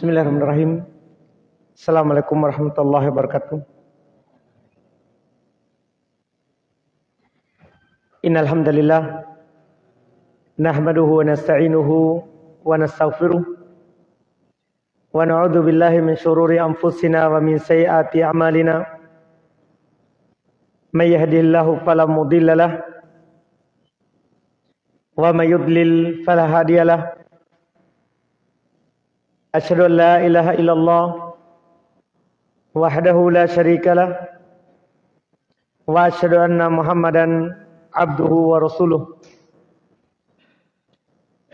Bismillahirrahmanirrahim. Assalamualaikum warahmatullahi wabarakatuh. Innal hamdalillah nahmaduhu wa nasta'inuhu wa nastaghfiruh wa na'udzu billahi min shururi anfusina wa min sayyiati a'malina. May yahdihillahu fala mudilla lahu wa may yudlil fala hadiya. أشهد أن لا إله إلا الله وحده لا شريك له وأشهد أن محمدا عبده ورسوله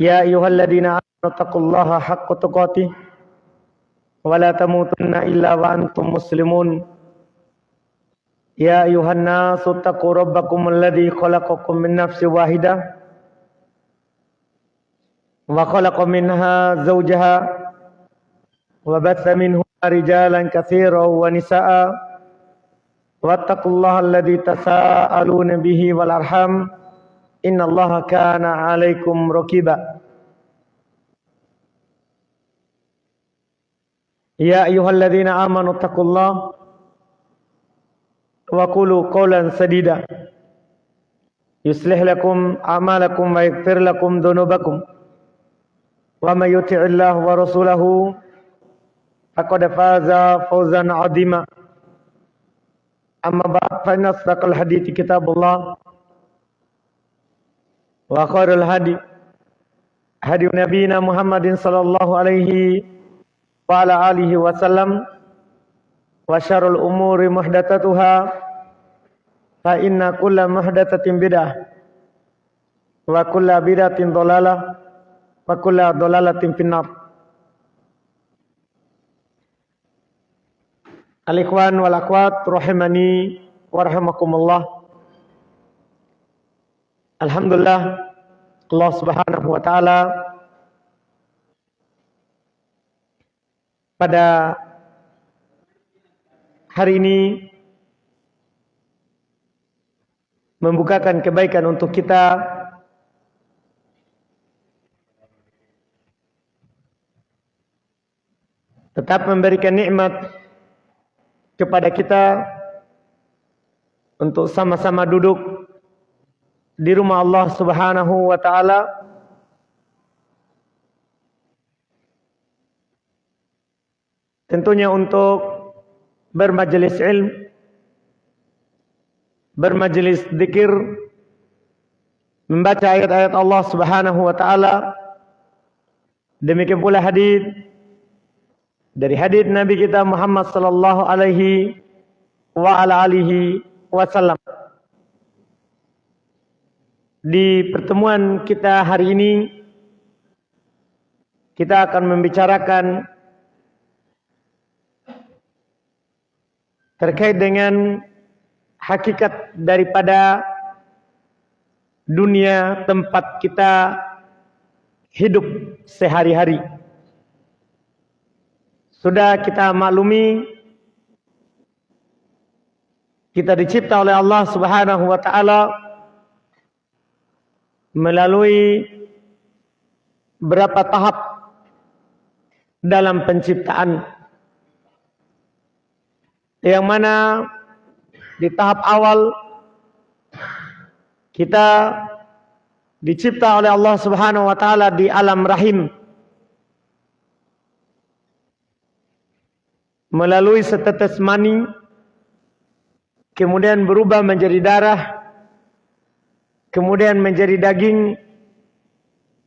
يا أيها الذين آمنوا اتقوا الله حق تقاته ولا تموتن إلا وأنتم مسلمون يا أيها الناس اتقوا ربكم الذي خلقكم من نفس واحدة وخلق منها زوجها وبث منهما رجالا كثيرا ونساء واتقوا الله الذي تساءلون به والأرحام إن الله كان عليكم ركيبا. يا أيها الذين آمنوا اتقوا الله وقولوا قولا سديدا. يصلح لكم أعمالكم ويغفر لكم ذنوبكم. ومن يطع الله ورسوله فقد فاز فوزا عظيما أما بعد فإن أصدق الحديث كتاب الله وخير الهدي هدي نبينا محمد صلى الله عليه وعلى آله وسلم وشر الأمور محدثاتها فإن كل محدثة بدعة وكل بدعة ضلالة وكل ضلالة في النار Al-ikhwan wal akhwat rahimani wa rahimakumullah. Alhamdulillah Allah Subhanahu wa taala pada hari ini membukakan kebaikan untuk kita tetap memberikan nikmat kepada kita untuk sama-sama duduk di rumah Allah Subhanahu wa taala. Tentunya untuk bermajelis ilmu bermajelis zikir membaca ayat-ayat Allah Subhanahu wa taala. Demikian pula hadis dari hadis Nabi kita Muhammad sallallahu alaihi wa ala alihi wasallam. Di pertemuan kita hari ini kita akan membicarakan terkait dengan hakikat daripada dunia tempat kita hidup sehari-hari. Sudah kita maklumi kita dicipta oleh Allah Subhanahu wa taala melalui berapa tahap dalam penciptaan. Yang mana di tahap awal kita dicipta oleh Allah Subhanahu wa taala di alam rahim melalui setetes mani kemudian berubah menjadi darah kemudian menjadi daging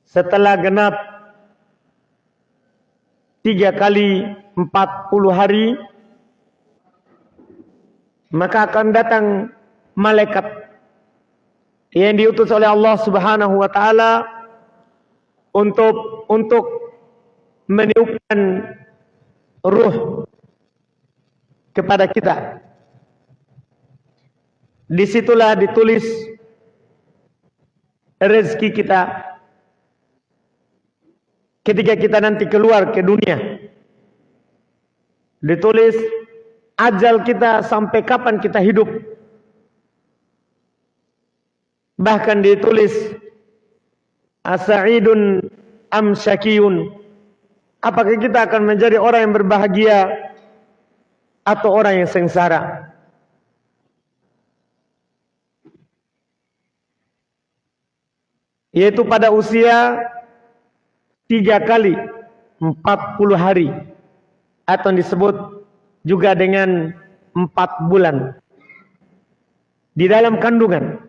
setelah genap tiga kali empat puluh hari maka akan datang malaikat yang diutus oleh Allah Subhanahu wa taala untuk untuk meniupkan ruh kepada kita. Di situlah ditulis rezeki kita ketika kita nanti keluar ke dunia. Ditulis ajal kita sampai kapan kita hidup. Bahkan ditulis asaidun am syakiyun Apakah kita akan menjadi orang yang berbahagia atau orang yang sengsara? Yaitu pada usia tiga kali empat puluh hari atau disebut juga dengan empat bulan di dalam kandungan.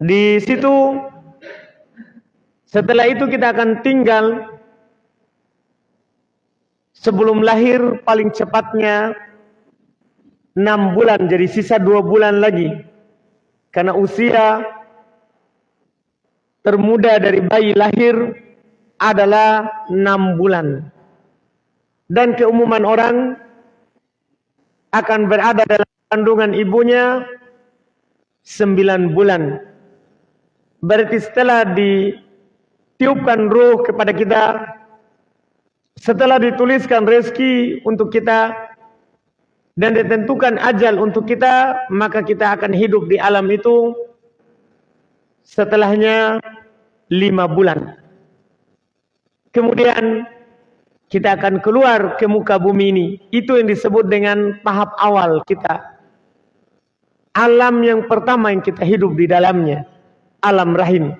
Di situ setelah itu kita akan tinggal sebelum lahir paling cepatnya enam bulan jadi sisa dua bulan lagi. Karena usia termuda dari bayi lahir adalah enam bulan. Dan keumuman orang akan berada dalam kandungan ibunya sembilan bulan. Berarti setelah ditiupkan ruh kepada kita, setelah dituliskan rezeki untuk kita, dan ditentukan ajal untuk kita, maka kita akan hidup di alam itu setelahnya lima bulan. Kemudian kita akan keluar ke muka bumi ini. Itu yang disebut dengan tahap awal kita. Alam yang pertama yang kita hidup di dalamnya alam rahim.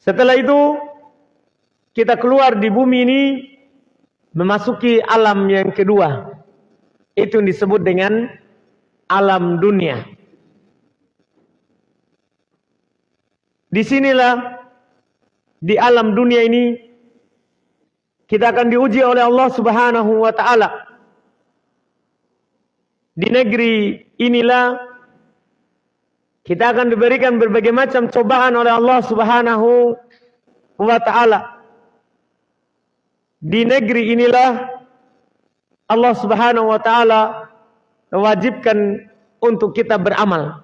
Setelah itu kita keluar di bumi ini memasuki alam yang kedua. Itu yang disebut dengan alam dunia. Di sinilah di alam dunia ini kita akan diuji oleh Allah Subhanahu wa taala. Di negeri inilah kita akan diberikan berbagai macam cobaan oleh Allah Subhanahu wa taala. Di negeri inilah Allah Subhanahu wa taala mewajibkan untuk kita beramal.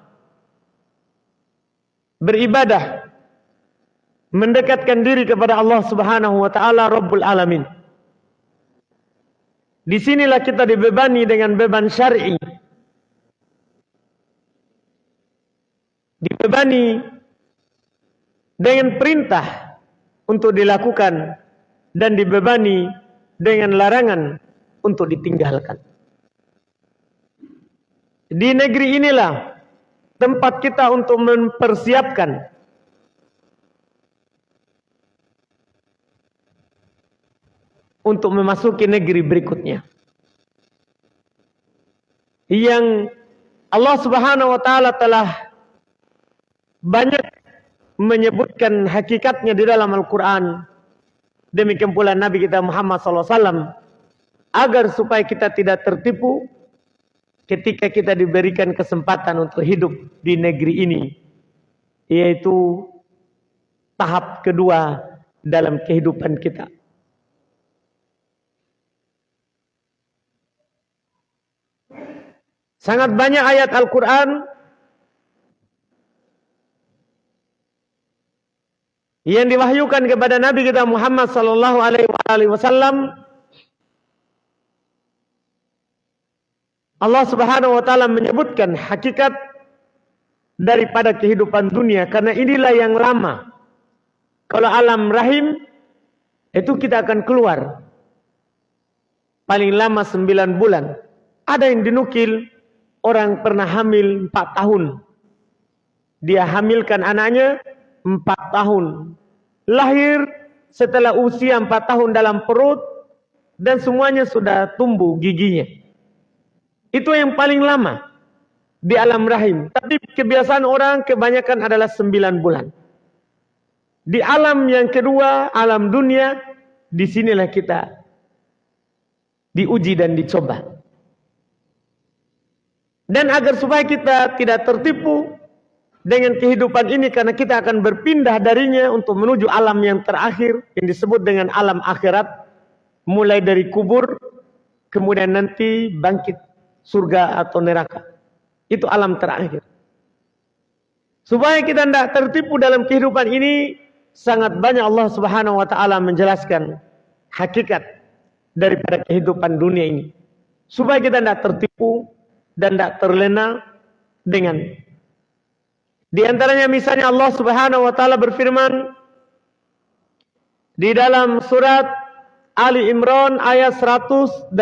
Beribadah. Mendekatkan diri kepada Allah Subhanahu wa taala Rabbul Alamin. Di sinilah kita dibebani dengan beban syar'i. dibebani dengan perintah untuk dilakukan dan dibebani dengan larangan untuk ditinggalkan. Di negeri inilah tempat kita untuk mempersiapkan untuk memasuki negeri berikutnya. Yang Allah Subhanahu wa taala telah banyak menyebutkan hakikatnya di dalam Al-Quran. Demikian pula Nabi kita Muhammad SAW. Agar supaya kita tidak tertipu ketika kita diberikan kesempatan untuk hidup di negeri ini. Yaitu tahap kedua dalam kehidupan kita. Sangat banyak ayat Al-Quran yang diwahyukan kepada Nabi kita Muhammad sallallahu alaihi wasallam Allah Subhanahu wa taala menyebutkan hakikat daripada kehidupan dunia karena inilah yang lama. Kalau alam rahim itu kita akan keluar paling lama sembilan bulan. Ada yang dinukil orang pernah hamil empat tahun. Dia hamilkan anaknya empat tahun. Lahir setelah usia empat tahun dalam perut dan semuanya sudah tumbuh giginya. Itu yang paling lama di alam rahim. Tapi kebiasaan orang kebanyakan adalah sembilan bulan. Di alam yang kedua, alam dunia, di sinilah kita diuji dan dicoba. Dan agar supaya kita tidak tertipu dengan kehidupan ini karena kita akan berpindah darinya untuk menuju alam yang terakhir yang disebut dengan alam akhirat mulai dari kubur kemudian nanti bangkit surga atau neraka. Itu alam terakhir. Supaya kita tidak tertipu dalam kehidupan ini sangat banyak Allah Subhanahu wa taala menjelaskan hakikat daripada kehidupan dunia ini. Supaya kita tidak tertipu dan tidak terlena dengan di antaranya misalnya Allah Subhanahu wa taala berfirman, di dalam surat Ali Imran ayat 185.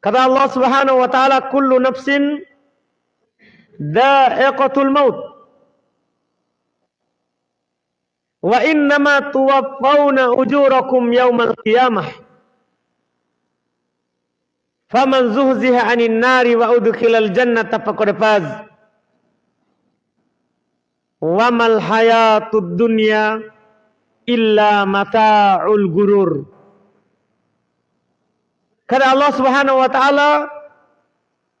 Kata Allah Subhanahu wa taala kullu nafsin dha'iqatul maut. Wa innama tuwaffawna ujurakum yaumal qiyamah. Faman zuhziha 'anil nari wa udkhilal jannata faqad faz. Wa mal hayatud dunya illa mata'ul gurur. Karena Allah Subhanahu wa taala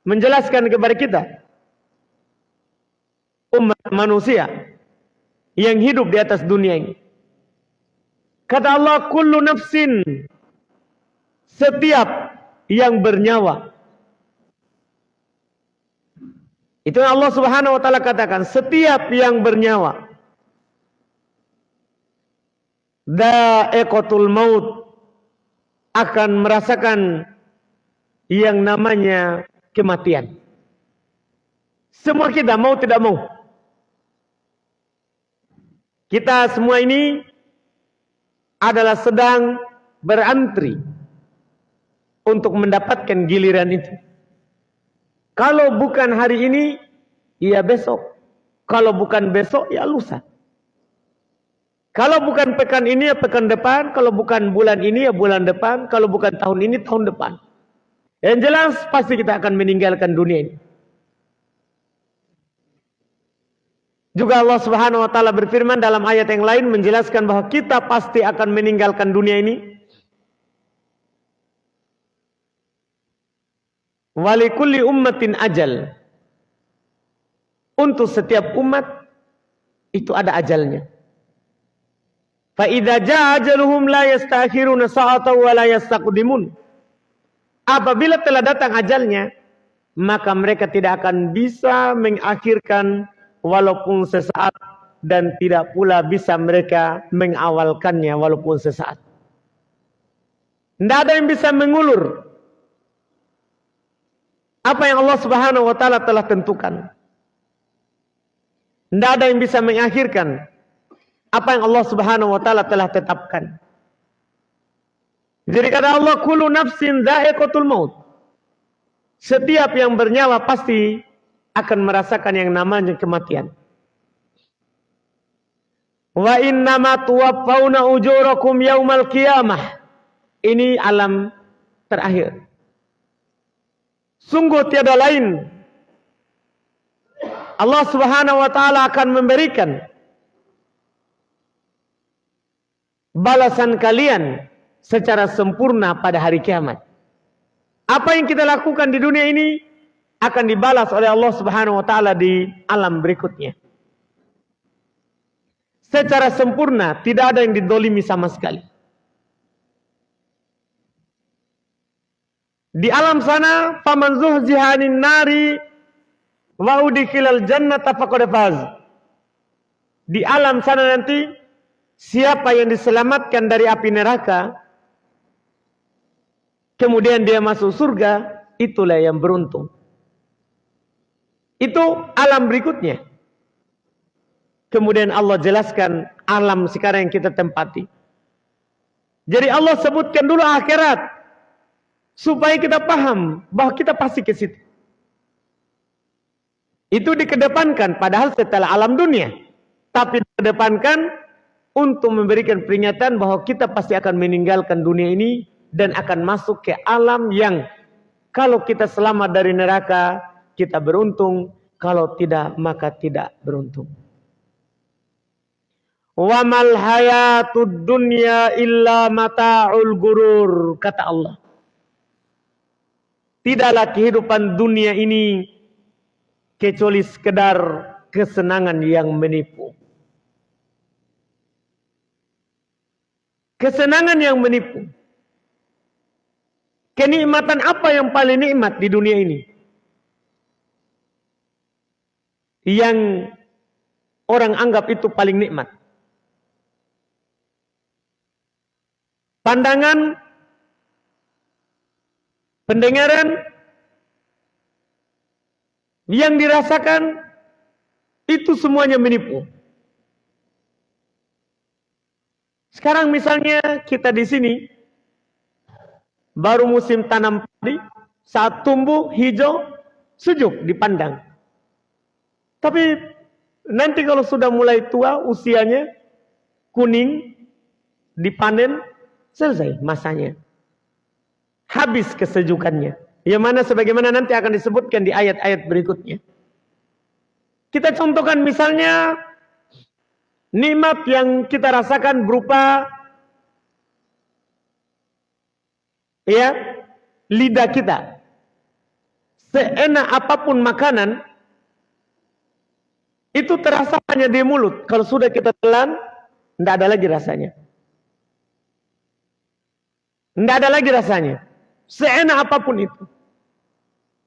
menjelaskan kepada kita umat manusia yang hidup di atas dunia ini. Kata Allah, kullu nafsin setiap yang bernyawa. Itu Allah Subhanahu wa taala katakan, setiap yang bernyawa da'iqatul maut akan merasakan yang namanya kematian. Semua kita mau tidak mau. Kita semua ini adalah sedang berantri untuk mendapatkan giliran itu. Kalau bukan hari ini, ya besok. Kalau bukan besok, ya lusa. Kalau bukan pekan ini ya pekan depan, kalau bukan bulan ini ya bulan depan, kalau bukan tahun ini tahun depan. Yang jelas pasti kita akan meninggalkan dunia ini. Juga Allah Subhanahu wa taala berfirman dalam ayat yang lain menjelaskan bahwa kita pasti akan meninggalkan dunia ini. Walikulli ummatin ajal. Untuk setiap umat itu ada ajalnya. Fa idza jaa ajaluhum la yastakhiruna sa'atan wa la yastaqdimun. Apabila telah datang ajalnya, maka mereka tidak akan bisa mengakhirkan walaupun sesaat dan tidak pula bisa mereka mengawalkannya walaupun sesaat. Tidak ada yang bisa mengulur apa yang Allah Subhanahu wa taala telah tentukan. Tidak ada yang bisa mengakhirkan apa yang Allah Subhanahu wa taala telah tetapkan. Jadi kata Allah kullu nafsin dha'iqatul maut. Setiap yang bernyawa pasti akan merasakan yang namanya kematian. Wa innama tuwaffawna ujurakum yaumal qiyamah. Ini alam terakhir. Sungguh tiada lain Allah Subhanahu wa taala akan memberikan balasan kalian secara sempurna pada hari kiamat. Apa yang kita lakukan di dunia ini akan dibalas oleh Allah Subhanahu wa taala di alam berikutnya. Secara sempurna, tidak ada yang didolimi sama sekali. Di alam sana, faman zuhzihanin nari wa udkhilal jannata faqad faz. Di alam sana nanti Siapa yang diselamatkan dari api neraka, kemudian dia masuk surga, itulah yang beruntung. Itu alam berikutnya. Kemudian Allah jelaskan alam sekarang yang kita tempati. Jadi Allah sebutkan dulu akhirat. Supaya kita paham bahwa kita pasti ke situ. Itu dikedepankan padahal setelah alam dunia. Tapi dikedepankan untuk memberikan peringatan bahwa kita pasti akan meninggalkan dunia ini dan akan masuk ke alam yang kalau kita selamat dari neraka kita beruntung, kalau tidak maka tidak beruntung. Wa mal hayatud dunya illa mata'ul gurur kata Allah. Tidaklah kehidupan dunia ini kecuali sekedar kesenangan yang menipu. Kesenangan yang menipu. Kenikmatan apa yang paling nikmat di dunia ini? Yang orang anggap itu paling nikmat. Pandangan, pendengaran, yang dirasakan itu semuanya menipu. Sekarang misalnya kita di sini baru musim tanam padi, saat tumbuh hijau, sejuk dipandang. Tapi nanti kalau sudah mulai tua usianya kuning dipanen selesai masanya. Habis kesejukannya. Yang mana sebagaimana nanti akan disebutkan di ayat-ayat berikutnya. Kita contohkan misalnya nikmat yang kita rasakan berupa ya lidah kita. Seenak apa pun makanan itu terasa hanya di mulut. Kalau sudah kita telan, tidak ada lagi rasanya. Tidak ada lagi rasanya. Seenak apa pun itu.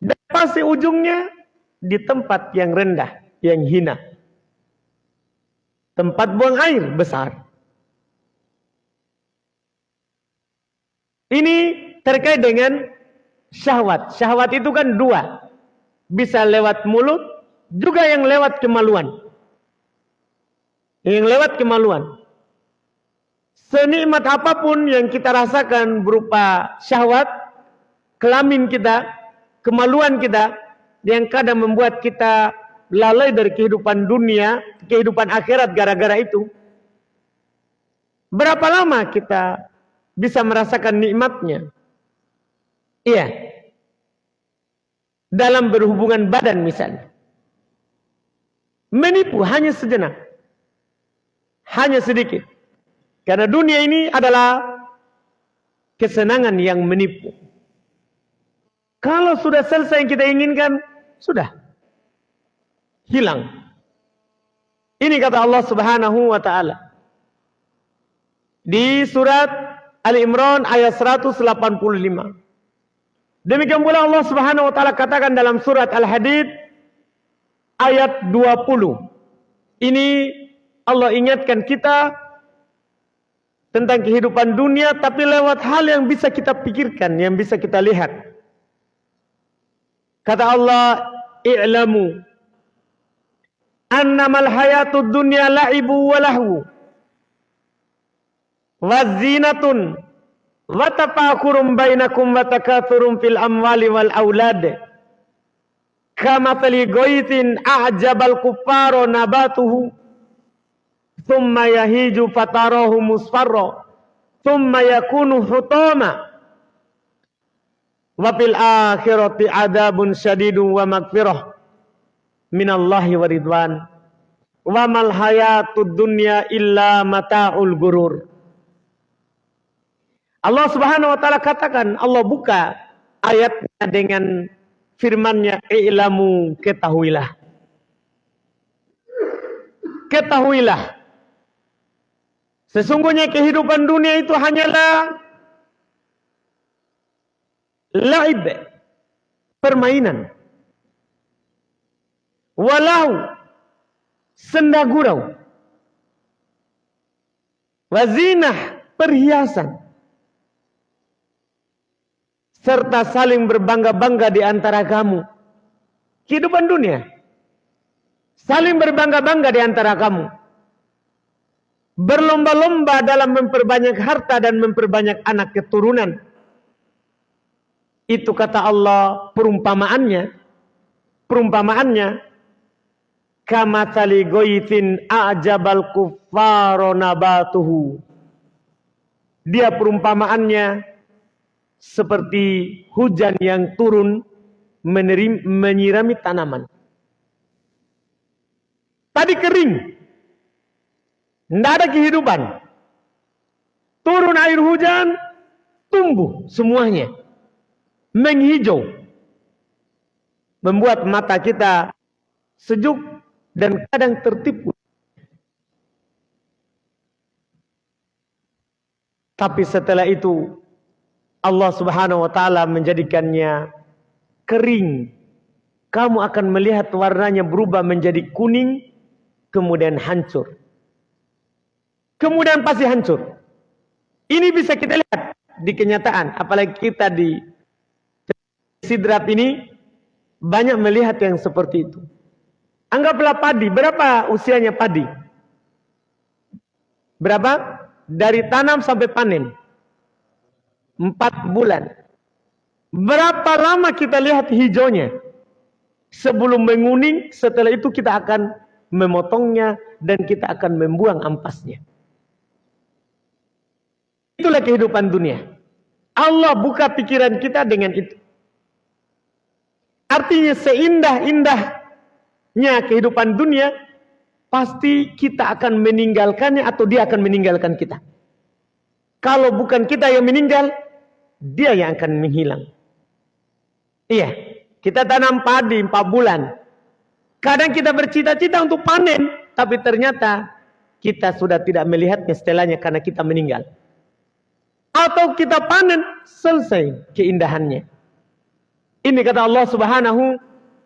Dan pasti ujungnya di tempat yang rendah, yang hina. Tempat buang air besar. Ini terkait dengan syahwat. Syahwat itu kan dua. Bisa lewat mulut, juga yang lewat kemaluan. Yang lewat kemaluan. Senikmat apa pun yang kita rasakan berupa syahwat, kelamin kita, kemaluan kita, yang kadang membuat kita lalai dari kehidupan dunia, kehidupan akhirat gara-gara itu. Berapa lama kita bisa merasakan nikmatnya? Iya. Dalam berhubungan badan misalnya. Menipu hanya sejenak. Hanya sedikit. Karena dunia ini adalah kesenangan yang menipu. Kalau sudah selesai yang kita inginkan, sudah. Hilang. Ini kata Allah subhanahu wa ta'ala. Di surat Ali Imran ayat 185. Demikian pula Allah Subhanahu wa taala katakan dalam surat Al-Hadid ayat 20. Ini Allah ingatkan kita tentang kehidupan dunia tapi lewat hal yang bisa kita pikirkan, yang bisa kita lihat. Kata Allah, "I'lamu annamal hayatud dunya la'ibu wa lahu wa zinatun wa tafakurum bainakum wa takathurum fil amwali wal aulad kama tali goitin a'jabal kuffaro nabatuhu thumma yahiju fatarahu musfarra thumma yakunu hutama wa fil akhirati adabun syadidun wa magfirah minallahi wa ridwan wa mal hayatud dunya illa mata'ul gurur Allah Subhanahu wa taala katakan, Allah buka ayatnya dengan firman-Nya, "I'lamu ketahuilah." Ketahuilah. Sesungguhnya kehidupan dunia itu hanyalah laib, permainan. Walau senda gurau. Wazinah, perhiasan serta saling berbangga-bangga di antara kamu. Kehidupan dunia. Saling berbangga-bangga di antara kamu. Berlomba-lomba dalam memperbanyak harta dan memperbanyak anak keturunan. Itu kata Allah perumpamaannya. Perumpamaannya. Kamatali goitin a'jabal kuffaro nabatuhu. Dia perumpamaannya seperti hujan yang turun menerim, menyirami tanaman. Tadi kering. Tidak ada kehidupan. Turun air hujan, tumbuh semuanya. Menghijau. Membuat mata kita sejuk dan kadang tertipu. Tapi setelah itu Allah Subhanahu wa taala menjadikannya kering. Kamu akan melihat warnanya berubah menjadi kuning kemudian hancur. Kemudian pasti hancur. Ini bisa kita lihat di kenyataan, apalagi kita di sidrat ini banyak melihat yang seperti itu. Anggaplah padi, berapa usianya padi? Berapa? dari tanam sampai panen. Empat bulan. Berapa lama kita lihat hijaunya? Sebelum menguning, setelah itu kita akan memotongnya dan kita akan membuang ampasnya. Itulah kehidupan dunia. Allah buka pikiran kita dengan itu. Artinya seindah-indahnya kehidupan dunia, pasti kita akan meninggalkannya atau dia akan meninggalkan kita. Kalau bukan kita yang meninggal, dia yang akan menghilang. Iya, kita tanam padi 4 bulan. Kadang kita bercita-cita untuk panen, tapi ternyata kita sudah tidak melihatnya setelahnya karena kita meninggal. Atau kita panen, selesai keindahannya. Ini kata Allah Subhanahu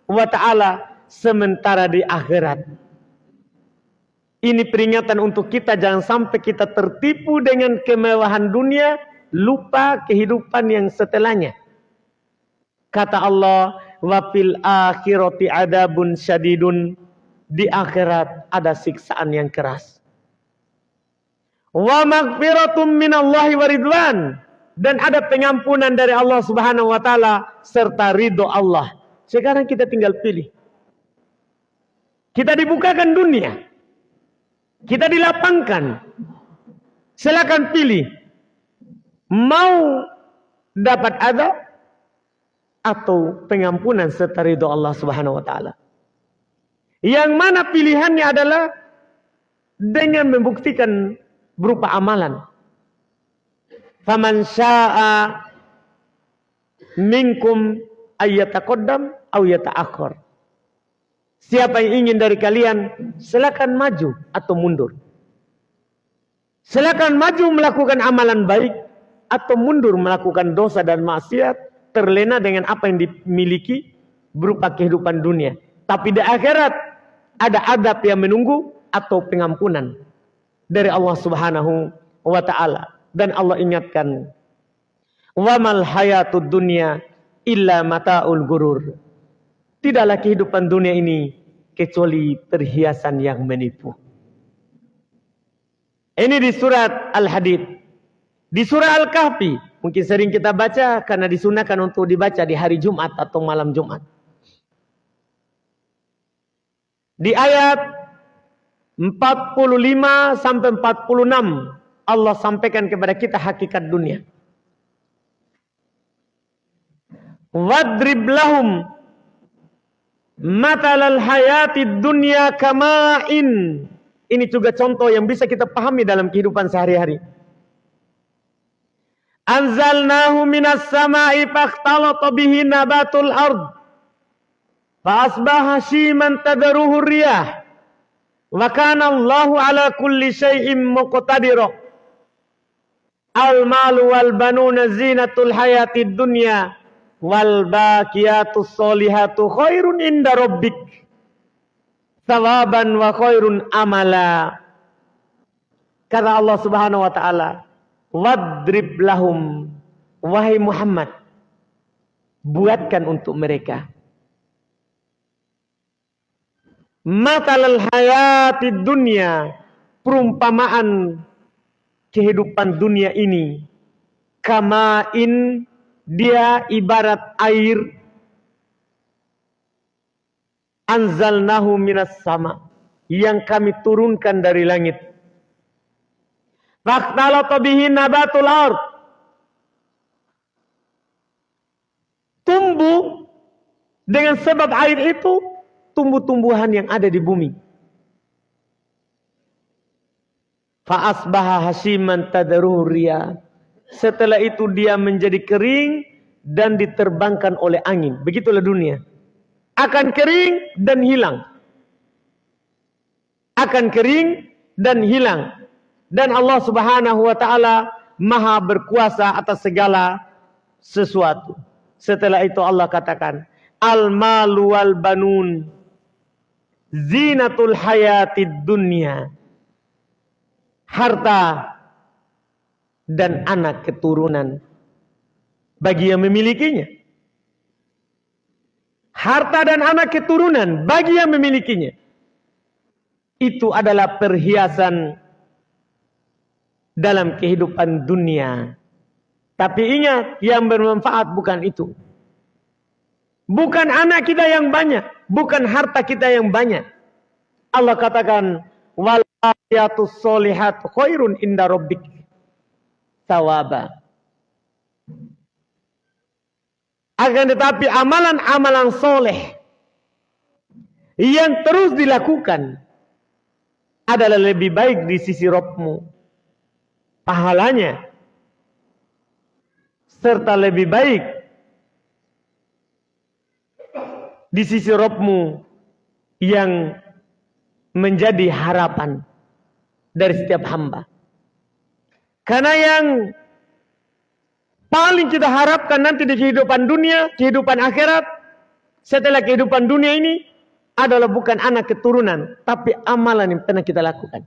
wa taala sementara di akhirat. Ini peringatan untuk kita jangan sampai kita tertipu dengan kemewahan dunia, lupa kehidupan yang setelahnya. Kata Allah, wa fil akhirati adabun syadidun. Di akhirat ada siksaan yang keras. Wa maghfiratum minallahi waridwan dan ada pengampunan dari Allah Subhanahu wa taala serta ridho Allah. Sekarang kita tinggal pilih. Kita dibukakan dunia. Kita dilapangkan. Silakan pilih. Mau dapat adab atau pengampunan serta ridho Allah Subhanahu wa taala. Yang mana pilihannya adalah dengan membuktikan berupa amalan. Faman syaa minkum ayyataqaddam aw yata'akhir. Siapa yang ingin dari kalian silakan maju atau mundur. Silakan maju melakukan amalan baik atau mundur melakukan dosa dan maksiat terlena dengan apa yang dimiliki berupa kehidupan dunia. Tapi di akhirat ada adab yang menunggu atau pengampunan dari Allah Subhanahu wa taala. Dan Allah ingatkan, "Wamal hayatud dunya illa mataul gurur." Tidaklah kehidupan dunia ini kecuali perhiasan yang menipu. Ini di surat Al-Hadid. Di surah Al-Kahfi, mungkin sering kita baca karena disunahkan untuk dibaca di hari Jumat atau malam Jumat. Di ayat 45 sampai 46 Allah sampaikan kepada kita hakikat dunia. Wadrib lahum matalal hayati dunia kama'in. Ini juga contoh yang bisa kita pahami dalam kehidupan sehari-hari. Anzalnahu minas sama'i fakhtalata bihi nabatul ard. Fa asbaha shiman tadaruhu riyah. Wa kana Allahu ala kulli syai'in muqtadira. Al malu wal banuna zinatul hayatid dunya wal baqiyatus solihatu khairun inda rabbik thawaban wa khairun amala. Kata Allah Subhanahu wa taala, wadrib lahum wahai Muhammad buatkan untuk mereka matalal hayatid dunya perumpamaan kehidupan dunia ini. Kamain dia ibarat air. Anzalnahu minas sama. Yang kami turunkan dari langit. Nabatul ard. Tumbuh dengan sebab air itu tumbuh-tumbuhan yang ada di bumi Fa'asbaha hasiman tadaruria. Setelah itu dia menjadi kering dan diterbangkan oleh angin. Begitulah dunia. Akan kering dan hilang. Akan kering dan hilang. Dan Allah subhanahu wa ta'ala maha berkuasa atas segala sesuatu. Setelah itu Allah katakan. Al-malu wal banun. Zinatul hayatid dunya harta dan anak keturunan bagi yang memilikinya. Harta dan anak keturunan bagi yang memilikinya. Itu adalah perhiasan dalam kehidupan dunia. Tapi ingat, yang bermanfaat bukan itu. Bukan anak kita yang banyak, bukan harta kita yang banyak. Allah katakan, "Walayatus solihat khairun inda rabbik." Tawaba. Akan tetapi amalan-amalan soleh yang terus dilakukan adalah lebih baik di sisi Robmu. Pahalanya serta lebih baik di sisi Robmu yang menjadi harapan dari setiap hamba. Karena yang paling kita harapkan nanti di kehidupan dunia, kehidupan akhirat, setelah kehidupan dunia ini adalah bukan anak keturunan, tapi amalan yang pernah kita lakukan.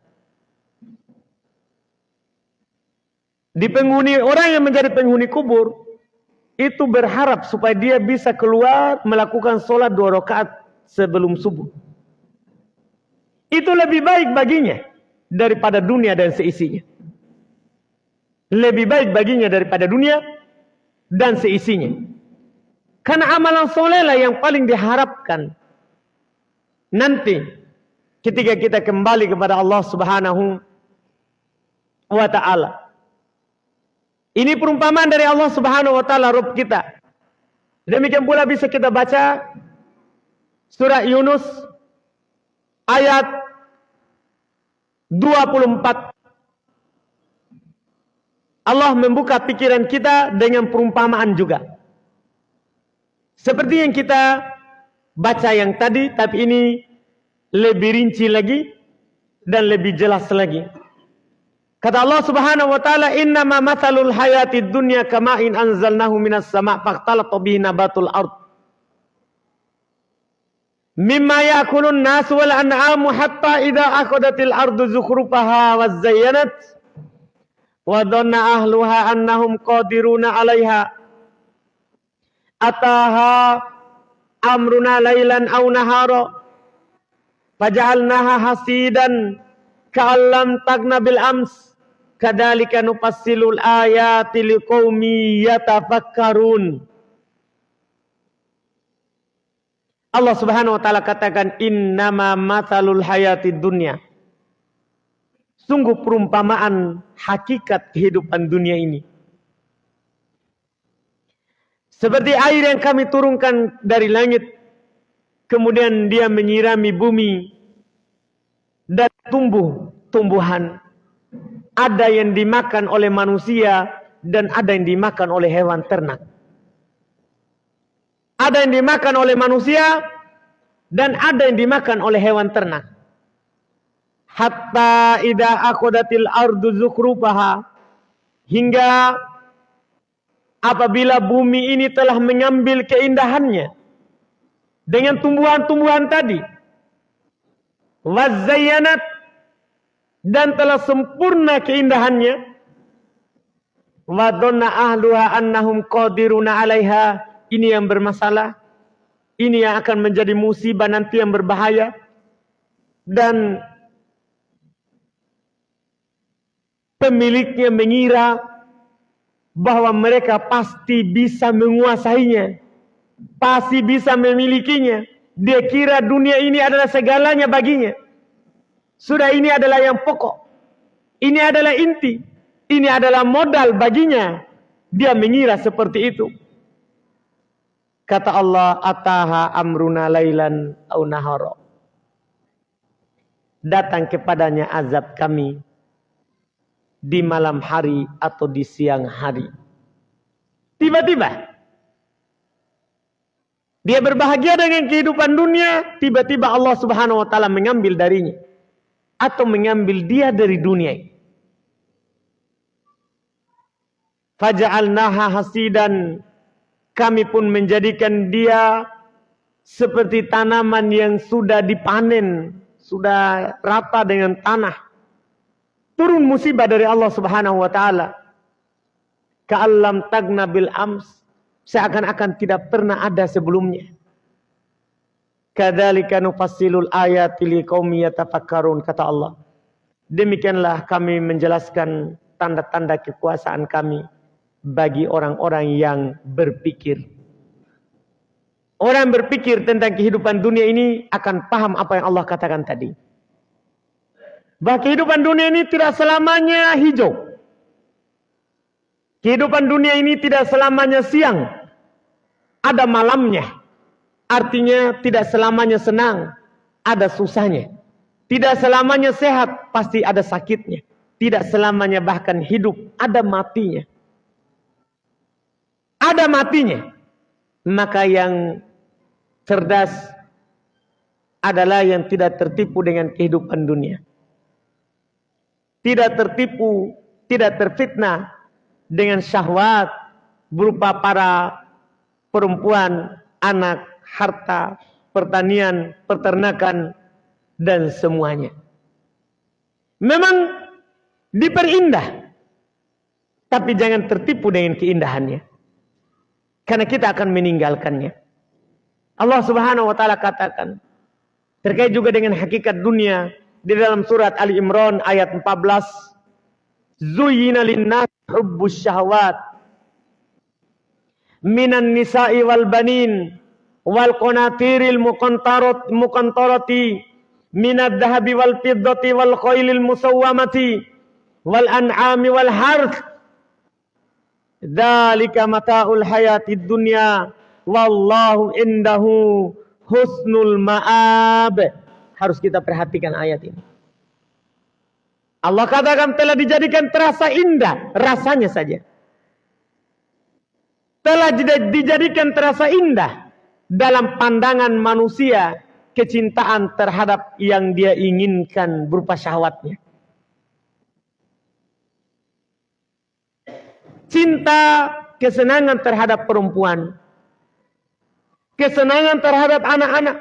Di penghuni orang yang menjadi penghuni kubur itu berharap supaya dia bisa keluar melakukan sholat dua rakaat sebelum subuh. Itu lebih baik baginya daripada dunia dan seisinya. Lebih baik baginya daripada dunia dan seisinya. Karena amalan soleh lah yang paling diharapkan. Nanti ketika kita kembali kepada Allah subhanahu wa ta'ala. Ini perumpamaan dari Allah subhanahu wa ta'ala Rabb kita. Demikian pula bisa kita baca surah Yunus ayat 24 Allah membuka pikiran kita dengan perumpamaan juga. Seperti yang kita baca yang tadi, tapi ini lebih rinci lagi dan lebih jelas lagi. Kata Allah Subhanahu wa taala, "Innama mathalul hayatid dunya kama'in anzalnahu minas sama' faqtalata bihi nabatul ard." Mimma ya'kulun nas wal an'amu hatta idza akhadatil ardu zukhrufaha wa zayyanat wa dhanna ahluha annahum qadiruna 'alaiha ataha amruna lailan aw nahara faj'alnaha hasidan ka'allam tagna bil ams kadzalika nufassilul ayati liqaumi yatafakkarun Allah Subhanahu wa taala katakan innama matsalul hayatid dunya Sungguh perumpamaan hakikat kehidupan dunia ini. Seperti air yang kami turunkan dari langit. Kemudian dia menyirami bumi. Dan tumbuh tumbuhan. Ada yang dimakan oleh manusia. Dan ada yang dimakan oleh hewan ternak. Ada yang dimakan oleh manusia. Dan ada yang dimakan oleh hewan ternak hatta ida akodatil ardu zukrupaha hingga apabila bumi ini telah mengambil keindahannya dengan tumbuhan-tumbuhan tadi wazayyanat dan telah sempurna keindahannya wadonna ahluha annahum qadiruna alaiha ini yang bermasalah ini yang akan menjadi musibah nanti yang berbahaya dan pemiliknya mengira bahwa mereka pasti bisa menguasainya, pasti bisa memilikinya. Dia kira dunia ini adalah segalanya baginya. Sudah ini adalah yang pokok. Ini adalah inti. Ini adalah modal baginya. Dia mengira seperti itu. Kata Allah, Ataha amruna laylan au nahara. Datang kepadanya azab kami di malam hari atau di siang hari. Tiba-tiba dia berbahagia dengan kehidupan dunia, tiba-tiba Allah Subhanahu wa taala mengambil darinya atau mengambil dia dari dunia. Faja'alnaha hasidan kami pun menjadikan dia seperti tanaman yang sudah dipanen, sudah rata dengan tanah turun musibah dari Allah Subhanahu wa taala. Ka'allam tagna bil ams, seakan-akan tidak pernah ada sebelumnya. Kadzalika nufassilul ayati liqaumi yatafakkarun kata Allah. Demikianlah kami menjelaskan tanda-tanda kekuasaan kami bagi orang-orang yang berpikir. Orang berpikir tentang kehidupan dunia ini akan paham apa yang Allah katakan tadi. Bahwa kehidupan dunia ini tidak selamanya hijau. Kehidupan dunia ini tidak selamanya siang. Ada malamnya. Artinya tidak selamanya senang. Ada susahnya. Tidak selamanya sehat. Pasti ada sakitnya. Tidak selamanya bahkan hidup. Ada matinya. Ada matinya. Maka yang cerdas adalah yang tidak tertipu dengan kehidupan dunia. Tidak tertipu, tidak terfitnah dengan syahwat berupa para perempuan, anak, harta, pertanian, peternakan, dan semuanya. Memang diperindah, tapi jangan tertipu dengan keindahannya. Karena kita akan meninggalkannya. Allah subhanahu wa ta'ala katakan, terkait juga dengan hakikat dunia, di dalam surat Ali Imran ayat 14, Zuyina linnas hubbus syahwat minan nisa'i wal banin wal qanatiril muqantarat muqantarati minad dhahabi wal fiddati wal khailil musawwamati wal an'ami wal harth dzalika mata'ul hayatid dunya wallahu indahu husnul ma'ab harus kita perhatikan ayat ini Allah katakan telah dijadikan terasa indah rasanya saja. Telah dijadikan terasa indah dalam pandangan manusia kecintaan terhadap yang dia inginkan berupa syahwatnya. Cinta kesenangan terhadap perempuan. Kesenangan terhadap anak-anak.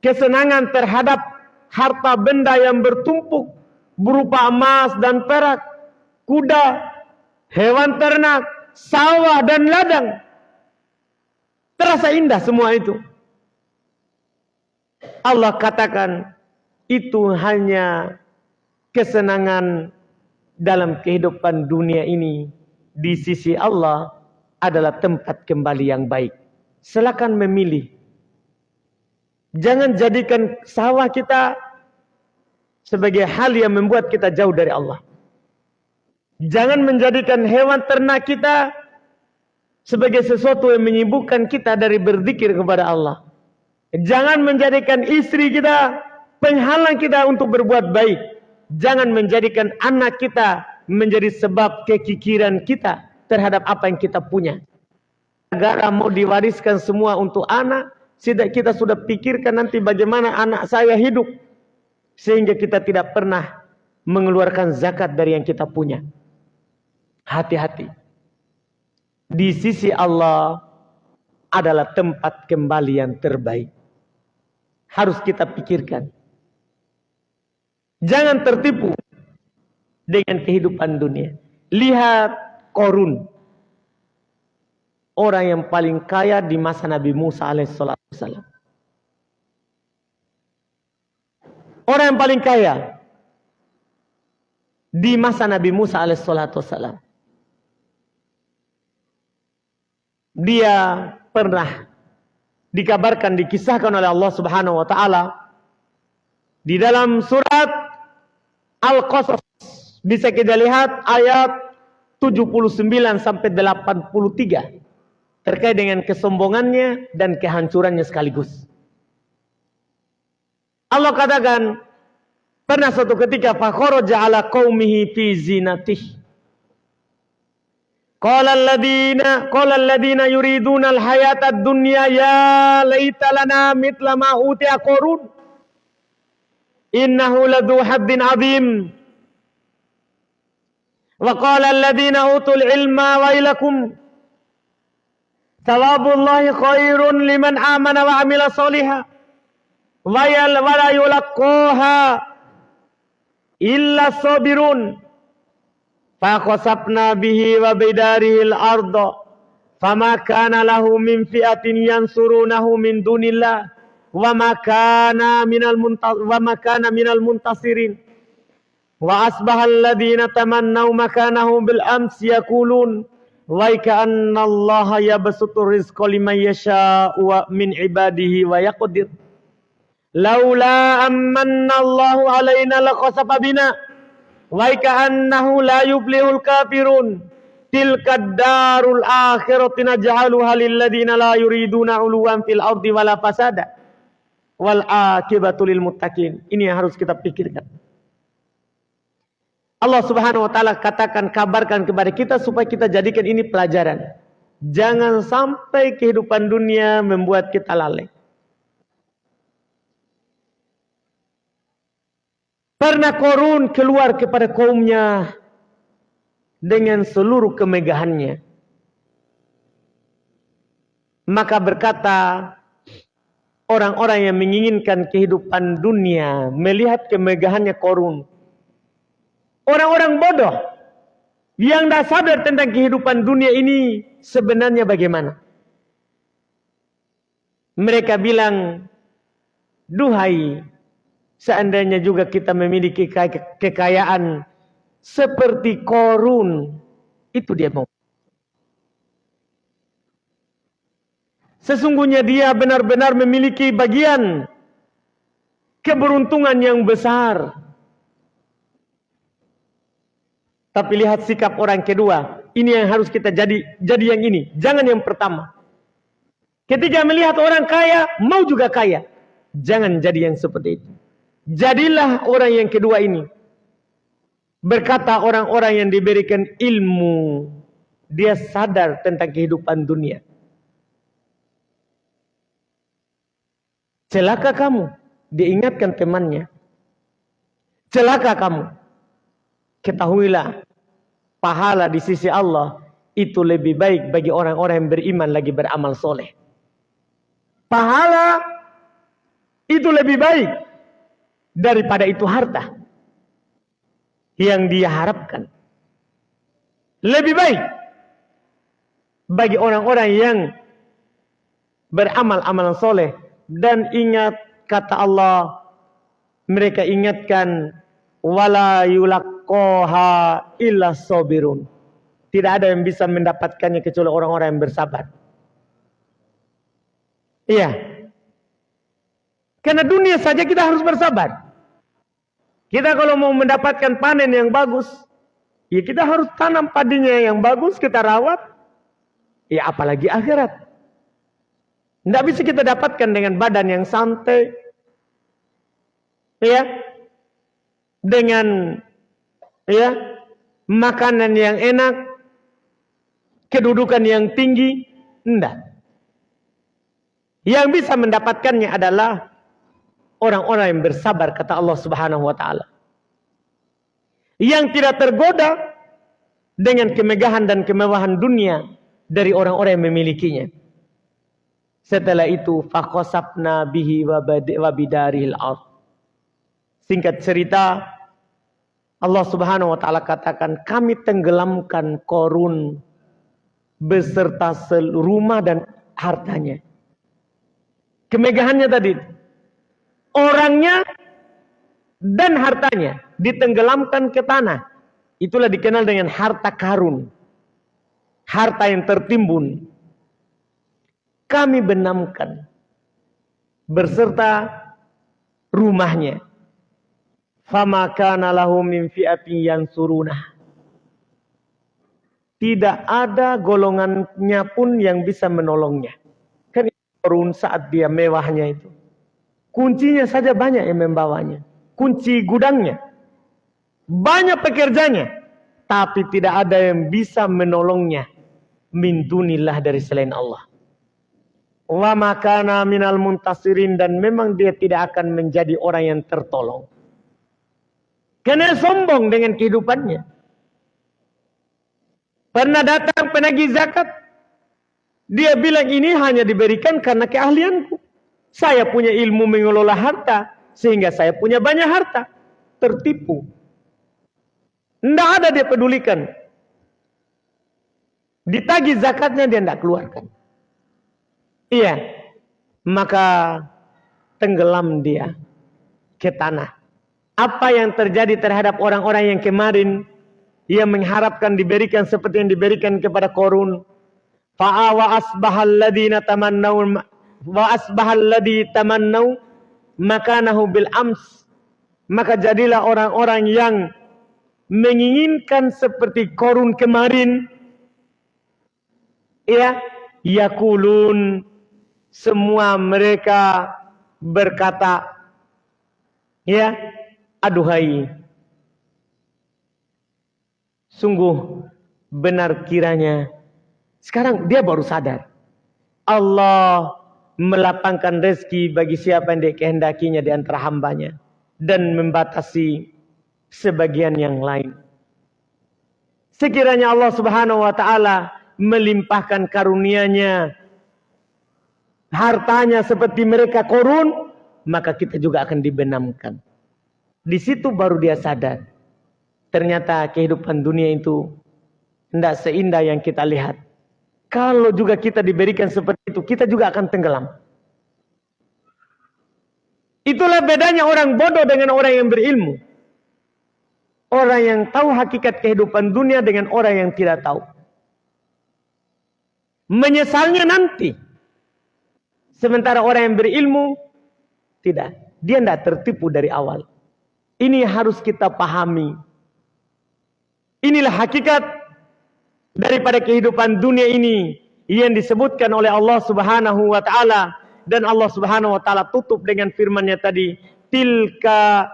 Kesenangan terhadap harta benda yang bertumpuk berupa emas dan perak, kuda, hewan ternak, sawah dan ladang. Terasa indah semua itu. Allah katakan itu hanya kesenangan dalam kehidupan dunia ini di sisi Allah adalah tempat kembali yang baik. Silakan memilih. Jangan jadikan sawah kita sebagai hal yang membuat kita jauh dari Allah. Jangan menjadikan hewan ternak kita sebagai sesuatu yang menyibukkan kita dari berzikir kepada Allah. Jangan menjadikan istri kita penghalang kita untuk berbuat baik. Jangan menjadikan anak kita menjadi sebab kekikiran kita terhadap apa yang kita punya. Negara mau diwariskan semua untuk anak, tidak kita sudah pikirkan nanti bagaimana anak saya hidup. Sehingga kita tidak pernah mengeluarkan zakat dari yang kita punya. Hati-hati. Di sisi Allah adalah tempat kembali yang terbaik. Harus kita pikirkan. Jangan tertipu dengan kehidupan dunia. Lihat Korun. Orang yang paling kaya di masa Nabi Musa alaihissalam. Orang yang paling kaya di masa Nabi Musa alaihissalam. Dia pernah dikabarkan dikisahkan oleh Allah Subhanahu wa taala di dalam surat Al-Qasas bisa kita lihat ayat 79 sampai 83 terkait dengan kesombongannya dan kehancurannya sekaligus. Allah katakan pernah suatu ketika fakharaja ala qaumihi fi zinatih. Qala alladziina qala alladziina yuriduna al-hayata ad-dunya ya laita lana mithla ma utiya qarun. Innahu ladhu haddin 'adzim. Wa qala alladziina utul ilma wailakum thawabullahi khairun liman amana wa 'amila shalihan wayal wala yulaqqaha illa sabirun faqasabna bihi wa bidarihi al-ardh fama kana lahu min fi'atin yansurunahu min dunillah wa ma kana minal wa ma ams yakulun wa ka'anna Allah yabsutu rizqa liman yasha'u min ibadihi wa yaqdir. Laula amanna Allah alaina laqasafa bina wa ka'annahu la yuflihul kafirun. Tilka darul akhirati naj'aluha lil ladina la yuriduna 'uluwan fil ardi wala fasada. Wal akibatu lil muttaqin. Ini yang harus kita pikirkan. Allah Subhanahu wa taala katakan kabarkan kepada kita supaya kita jadikan ini pelajaran. Jangan sampai kehidupan dunia membuat kita lalai. Pernah korun keluar kepada kaumnya dengan seluruh kemegahannya. Maka berkata orang-orang yang menginginkan kehidupan dunia melihat kemegahannya korun Orang-orang bodoh yang tidak sadar tentang kehidupan dunia ini sebenarnya bagaimana. Mereka bilang, duhai, seandainya juga kita memiliki kekayaan seperti korun, itu dia mau. Sesungguhnya dia benar-benar memiliki bagian keberuntungan yang besar. Tapi lihat sikap orang kedua. Ini yang harus kita jadi jadi yang ini. Jangan yang pertama. Ketika melihat orang kaya, mau juga kaya. Jangan jadi yang seperti itu. Jadilah orang yang kedua ini. Berkata orang-orang yang diberikan ilmu. Dia sadar tentang kehidupan dunia. Celaka kamu. Diingatkan temannya. Celaka kamu ketahuilah pahala di sisi Allah itu lebih baik bagi orang-orang yang beriman lagi beramal soleh. Pahala itu lebih baik daripada itu harta yang dia harapkan. Lebih baik bagi orang-orang yang beramal amalan soleh dan ingat kata Allah mereka ingatkan wala yulaqaha illa sabirun. Tidak ada yang bisa mendapatkannya kecuali orang-orang yang bersabar. Iya. Karena dunia saja kita harus bersabar. Kita kalau mau mendapatkan panen yang bagus, ya kita harus tanam padinya yang bagus, kita rawat. Ya apalagi akhirat. Tidak bisa kita dapatkan dengan badan yang santai. Ya, dengan ya makanan yang enak, kedudukan yang tinggi, enggak. Yang bisa mendapatkannya adalah orang-orang yang bersabar kata Allah Subhanahu wa taala. Yang tidak tergoda dengan kemegahan dan kemewahan dunia dari orang-orang yang memilikinya. Setelah itu faqasabna bihi wa bidaril ardh Singkat cerita, Allah Subhanahu wa taala katakan, "Kami tenggelamkan Korun beserta rumah dan hartanya." Kemegahannya tadi orangnya dan hartanya ditenggelamkan ke tanah. Itulah dikenal dengan harta karun. Harta yang tertimbun. Kami benamkan beserta rumahnya fama kana lahu min fi'atin yansuruna. Tidak ada golongannya pun yang bisa menolongnya. Kan korun saat dia mewahnya itu. Kuncinya saja banyak yang membawanya. Kunci gudangnya. Banyak pekerjanya. Tapi tidak ada yang bisa menolongnya. Min dunillah dari selain Allah. Wa makana minal muntasirin. Dan memang dia tidak akan menjadi orang yang tertolong. Karena sombong dengan kehidupannya. Pernah datang penagih zakat. Dia bilang ini hanya diberikan karena keahlianku. Saya punya ilmu mengelola harta. Sehingga saya punya banyak harta. Tertipu. Tidak ada dia pedulikan. Ditagih zakatnya dia tidak keluarkan. Iya. Maka tenggelam dia ke tanah apa yang terjadi terhadap orang-orang yang kemarin ia mengharapkan diberikan seperti yang diberikan kepada Korun. Wa asbahal ladina tamannau wa asbahal ladhi tamannau makanahu bil ams. Maka jadilah orang-orang yang menginginkan seperti Korun kemarin. Ya, yakulun semua mereka berkata ya aduhai. Sungguh benar kiranya. Sekarang dia baru sadar. Allah melapangkan rezeki bagi siapa yang dikehendakinya di antara hambanya dan membatasi sebagian yang lain. Sekiranya Allah subhanahu wa ta'ala melimpahkan karunia-Nya hartanya seperti mereka korun maka kita juga akan dibenamkan di situ baru dia sadar. Ternyata kehidupan dunia itu tidak seindah yang kita lihat. Kalau juga kita diberikan seperti itu, kita juga akan tenggelam. Itulah bedanya orang bodoh dengan orang yang berilmu. Orang yang tahu hakikat kehidupan dunia dengan orang yang tidak tahu. Menyesalnya nanti. Sementara orang yang berilmu, tidak. Dia tidak tertipu dari awal. Ini harus kita pahami. Inilah hakikat daripada kehidupan dunia ini yang disebutkan oleh Allah Subhanahu wa taala dan Allah Subhanahu wa taala tutup dengan firman-Nya tadi, "Tilka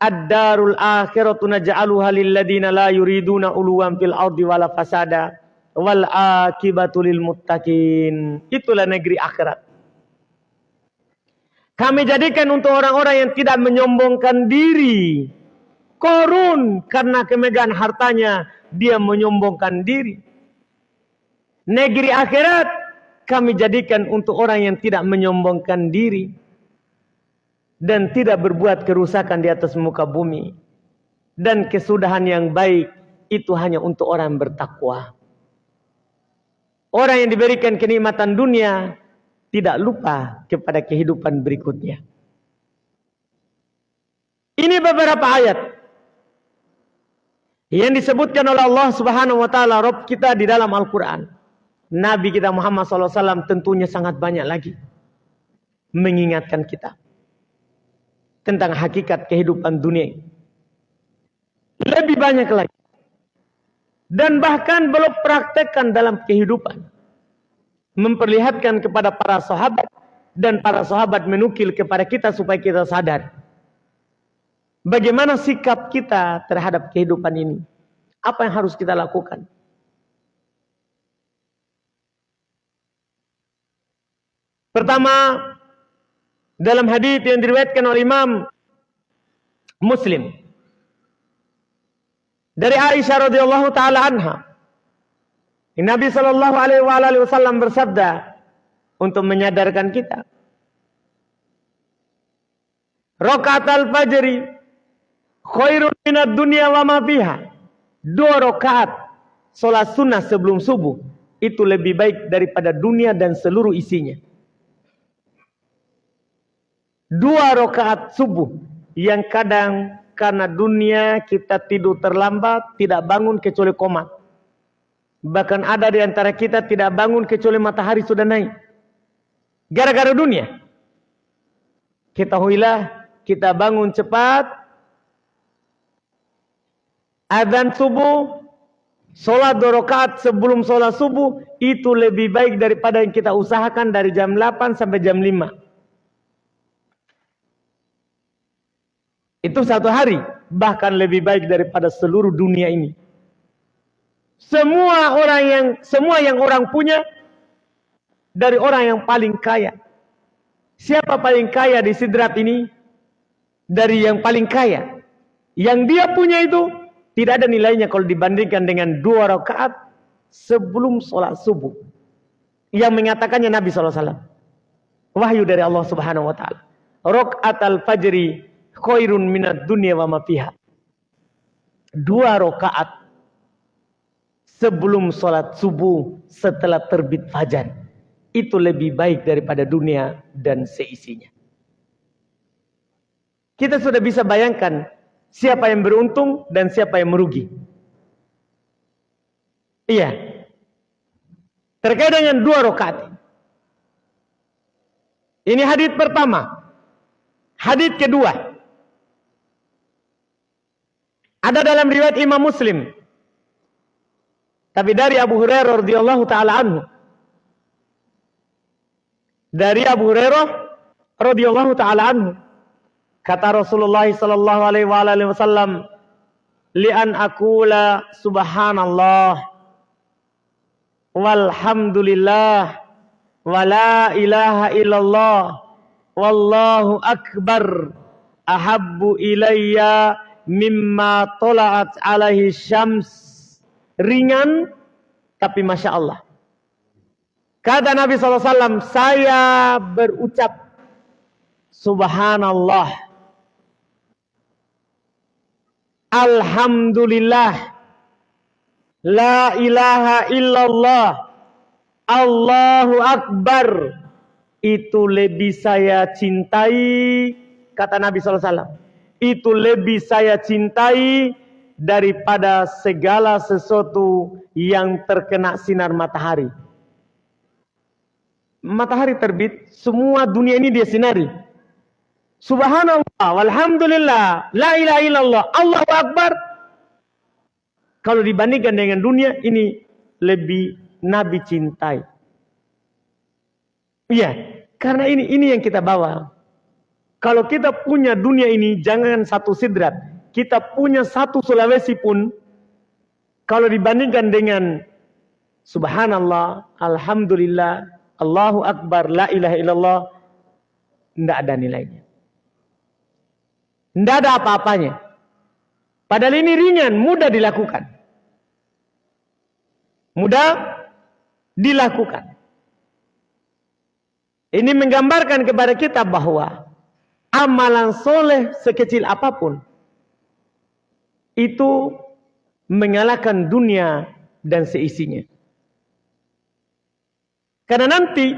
ad-darul akhiratu naj'aluha lil ladina la yuriduna uluwan fil ardi wala fasada wal akibatu lil muttaqin." Itulah negeri akhirat. Kami jadikan untuk orang-orang yang tidak menyombongkan diri. Korun karena kemegahan hartanya dia menyombongkan diri. Negeri akhirat kami jadikan untuk orang yang tidak menyombongkan diri dan tidak berbuat kerusakan di atas muka bumi. Dan kesudahan yang baik itu hanya untuk orang bertakwa. Orang yang diberikan kenikmatan dunia tidak lupa kepada kehidupan berikutnya. Ini beberapa ayat yang disebutkan oleh Allah Subhanahu wa taala Rabb kita di dalam Al-Qur'an. Nabi kita Muhammad SAW tentunya sangat banyak lagi mengingatkan kita tentang hakikat kehidupan dunia. Lebih banyak lagi. Dan bahkan belum praktekkan dalam kehidupan memperlihatkan kepada para sahabat dan para sahabat menukil kepada kita supaya kita sadar bagaimana sikap kita terhadap kehidupan ini. Apa yang harus kita lakukan? Pertama, dalam hadis yang diriwayatkan oleh Imam Muslim dari Aisyah radhiyallahu taala anha Nabi Shallallahu Alaihi Wasallam bersabda untuk menyadarkan kita. Rokat al fajri khairun minat dunia wa ma fiha. Dua rokaat solat sunnah sebelum subuh itu lebih baik daripada dunia dan seluruh isinya. Dua rokaat subuh yang kadang karena dunia kita tidur terlambat tidak bangun kecuali komat. Bahkan ada di antara kita tidak bangun kecuali matahari sudah naik. Gara-gara dunia. Ketahuilah kita bangun cepat. Adzan subuh. Sholat dua rakaat sebelum sholat subuh. Itu lebih baik daripada yang kita usahakan dari jam 8 sampai jam 5. Itu satu hari. Bahkan lebih baik daripada seluruh dunia ini. Semua orang yang semua yang orang punya dari orang yang paling kaya. Siapa paling kaya di sidrat ini? Dari yang paling kaya. Yang dia punya itu tidak ada nilainya kalau dibandingkan dengan dua rakaat sebelum sholat subuh. Yang mengatakannya Nabi SAW. Wahyu dari Allah Subhanahu Wa Taala. Rakaat al-fajri khairun minat dunia wa ma Dua rakaat sebelum sholat subuh setelah terbit fajar. Itu lebih baik daripada dunia dan seisinya. Kita sudah bisa bayangkan siapa yang beruntung dan siapa yang merugi. Iya. Terkait dengan dua rakaat. Ini hadis pertama. Hadis kedua. Ada dalam riwayat Imam Muslim. Tapi dari Abu Hurairah radhiyallahu taala anhu. Dari Abu Hurairah radhiyallahu taala anhu kata Rasulullah sallallahu alaihi wasallam li'an aqula subhanallah walhamdulillah wala ilaha illallah wallahu akbar ahabbu ilayya mimma tola'at alaihi syams ringan tapi masya Allah Kata Nabi SAW, saya berucap Subhanallah. Alhamdulillah. La ilaha illallah. Allahu Akbar. Itu lebih saya cintai. Kata Nabi SAW. Itu lebih saya cintai daripada segala sesuatu yang terkena sinar matahari matahari terbit, semua dunia ini dia sinari. Subhanallah, walhamdulillah, la ilaha illallah, Allahu Akbar. Kalau dibandingkan dengan dunia, ini lebih Nabi cintai. Iya, karena ini ini yang kita bawa. Kalau kita punya dunia ini, jangan satu sidrat. Kita punya satu Sulawesi pun, kalau dibandingkan dengan Subhanallah, Alhamdulillah, Allahu Akbar, la ilaha illallah, tidak ada nilainya. Tidak ada apa-apanya. Padahal ini ringan, mudah dilakukan. Mudah dilakukan. Ini menggambarkan kepada kita bahwa amalan soleh sekecil apa pun itu mengalahkan dunia dan seisinya. Karena nanti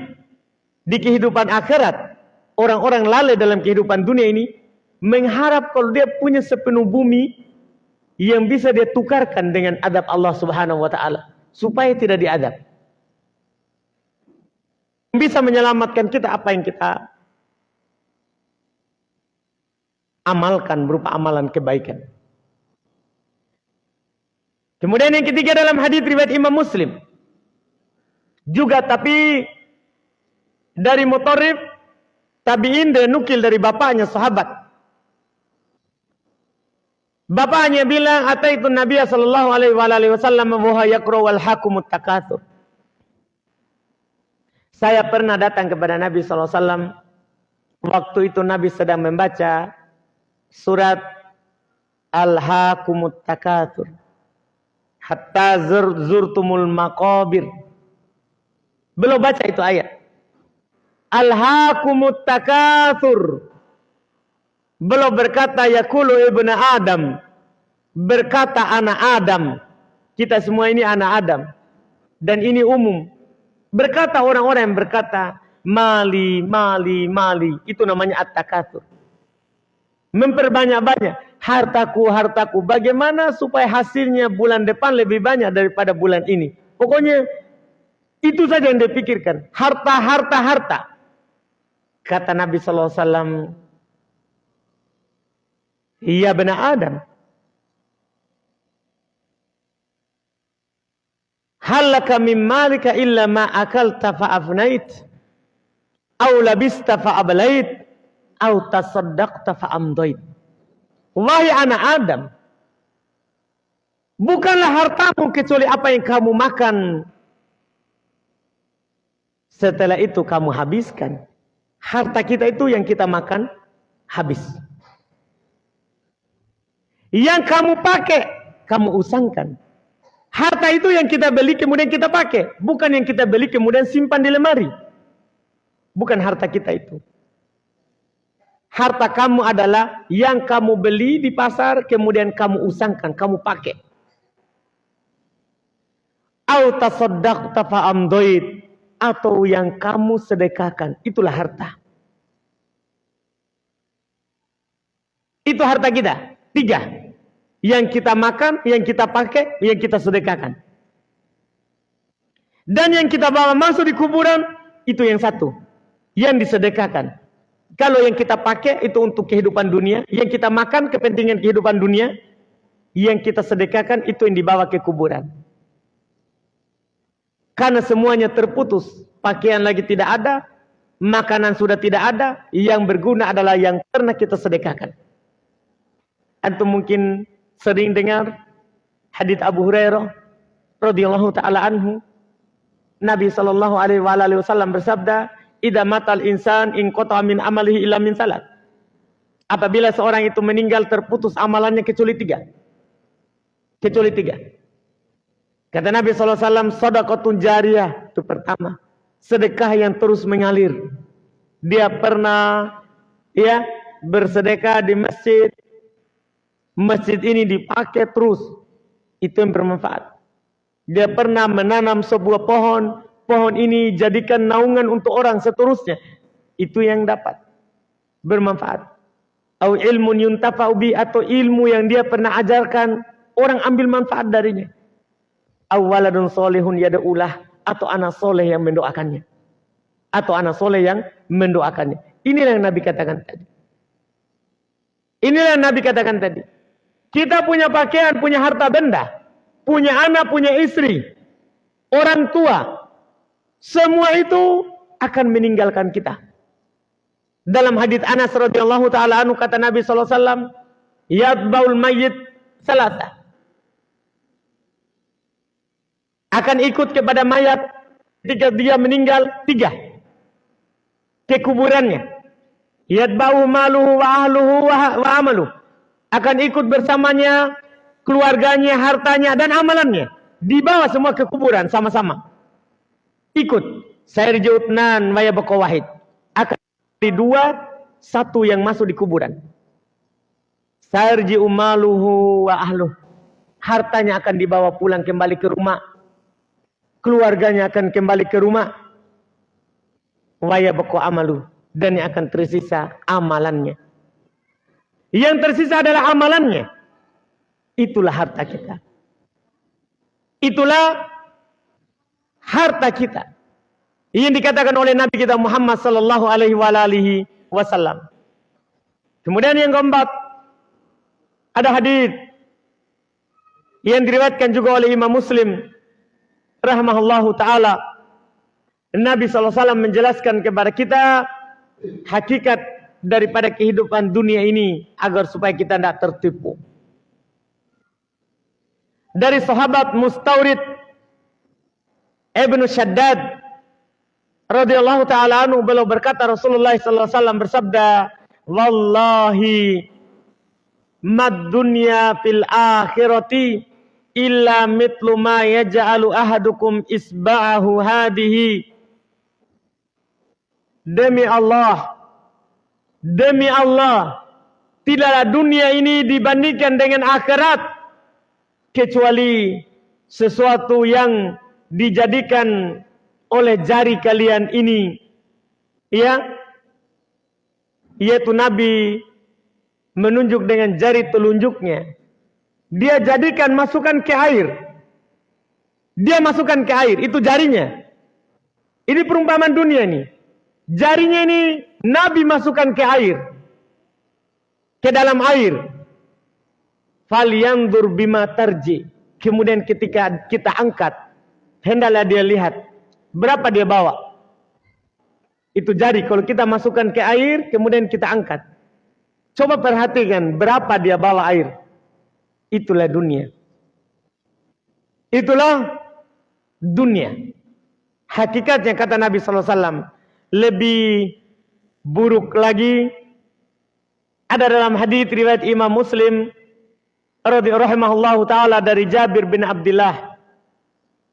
di kehidupan akhirat orang-orang lalai dalam kehidupan dunia ini mengharap kalau dia punya sepenuh bumi yang bisa dia tukarkan dengan adab Allah Subhanahu wa taala supaya tidak diadab. Bisa menyelamatkan kita apa yang kita amalkan berupa amalan kebaikan. Kemudian yang ketiga dalam hadis riwayat Imam Muslim juga tapi dari motorif tabiin dan nukil dari bapaknya sahabat. Bapaknya bilang ataitu Nabi sallallahu alaihi wasallam wa yaqra wal hakumut takatsur. Saya pernah datang kepada Nabi sallallahu alaihi wasallam waktu itu Nabi sedang membaca surat Al-Hakumut Takatsur. Hatta zurtumul maqabir belum baca itu ayat. Alhaakumut takatsur. Belum berkata yakulu ibnu Adam. Berkata anak Adam. Kita semua ini anak Adam. Dan ini umum. Berkata orang-orang yang berkata mali, mali, mali. Itu namanya at-takatsur. Memperbanyak-banyak. Hartaku, hartaku. Bagaimana supaya hasilnya bulan depan lebih banyak daripada bulan ini. Pokoknya itu saja yang dipikirkan. Harta, harta, harta. Kata Nabi Wasallam, Iya benar Adam. Halaka min malika illa ma akalta fa'afnait. Au labista fa'ablait. Au tasaddaqta fa'amdoit. Wahai anak Adam. Bukanlah hartamu kecuali apa yang kamu makan setelah itu kamu habiskan. Harta kita itu yang kita makan habis. Yang kamu pakai, kamu usangkan. Harta itu yang kita beli kemudian kita pakai. Bukan yang kita beli kemudian simpan di lemari. Bukan harta kita itu. Harta kamu adalah yang kamu beli di pasar kemudian kamu usangkan, kamu pakai. Au tasaddaqta atau yang kamu sedekahkan. Itulah harta. Itu harta kita. Tiga. Yang kita makan, yang kita pakai, yang kita sedekahkan. Dan yang kita bawa masuk di kuburan, itu yang satu. Yang disedekahkan. Kalau yang kita pakai itu untuk kehidupan dunia, yang kita makan kepentingan kehidupan dunia, yang kita sedekahkan itu yang dibawa ke kuburan. Karena semuanya terputus, pakaian lagi tidak ada, makanan sudah tidak ada, yang berguna adalah yang pernah kita sedekahkan. Antum mungkin sering dengar hadis Abu Hurairah radhiyallahu taala anhu Nabi sallallahu alaihi wasallam bersabda, "Idza matal insan in min amalihi illa salat." Apabila seorang itu meninggal terputus amalannya kecuali tiga. Kecuali tiga. Kata Nabi SAW, sodakotun jariyah. Itu pertama. Sedekah yang terus mengalir. Dia pernah ya bersedekah di masjid, masjid ini dipakai terus. Itu yang bermanfaat. Dia pernah menanam sebuah pohon, pohon ini jadikan naungan untuk orang seterusnya. Itu yang dapat bermanfaat. Atau ilmu yuntafa'u atau ilmu yang dia pernah ajarkan, orang ambil manfaat darinya. Awaladun solehun yada'ulah atau anak soleh yang mendoakannya. Atau anak soleh yang mendoakannya. Inilah yang Nabi katakan tadi. Inilah yang Nabi katakan tadi. Kita punya pakaian, punya harta benda, punya anak, punya istri, orang tua. Semua itu akan meninggalkan kita. Dalam hadis Anas radhiyallahu taala anu kata Nabi sallallahu alaihi wasallam, "Yatbaul mayyit salasa." Akan ikut kepada mayat ketika dia meninggal tiga. Ke kuburannya. Yatba'u maluhu wa ahluhu wa amaluhu akan ikut bersamanya keluarganya, hartanya dan amalannya. Dibawa semua ke kuburan sama-sama. Ikut. Saya nan waya wahid. Akan di dua, satu yang masuk di kuburan. Sarji umaluhu wa ahluh. Hartanya akan dibawa pulang kembali ke rumah. Keluarganya akan kembali ke rumah. Waya bako amalu. Dan yang akan tersisa amalannya. Yang tersisa adalah amalannya. Itulah harta kita. Itulah harta kita. Yang dikatakan oleh Nabi kita Muhammad sallallahu alaihi wasallam. Kemudian yang keempat ada hadis yang diriwayatkan juga oleh Imam Muslim rahimahullahu taala. Nabi sallallahu alaihi wasallam menjelaskan kepada kita hakikat daripada kehidupan dunia ini agar supaya kita tidak tertipu. Dari sahabat Mustaurid Ibnu Shaddad radhiyallahu taala anhu beliau berkata Rasulullah sallallahu alaihi wasallam bersabda, "Wallahi mad dunya fil akhirati illa mitlu ma yaj'alu ahadukum isba'ahu hadihi." Demi Allah, Demi Allah, tidaklah dunia ini dibandingkan dengan akhirat kecuali sesuatu yang dijadikan oleh jari kalian ini ya yaitu Nabi menunjuk dengan jari telunjuknya dia jadikan masukkan ke air dia masukkan ke air itu jarinya ini perumpamaan dunia ini jarinya ini Nabi masukkan ke air. Ke dalam air. Falyandur bima tarji. Kemudian ketika kita angkat. Hendaklah dia lihat. Berapa dia bawa. Itu jari. Kalau kita masukkan ke air. Kemudian kita angkat. Coba perhatikan. Berapa dia bawa air. Itulah dunia. Itulah dunia. Hakikatnya kata Nabi SAW. Lebih buruk lagi ada dalam hadis riwayat Imam Muslim radhiyallahu taala dari Jabir bin Abdullah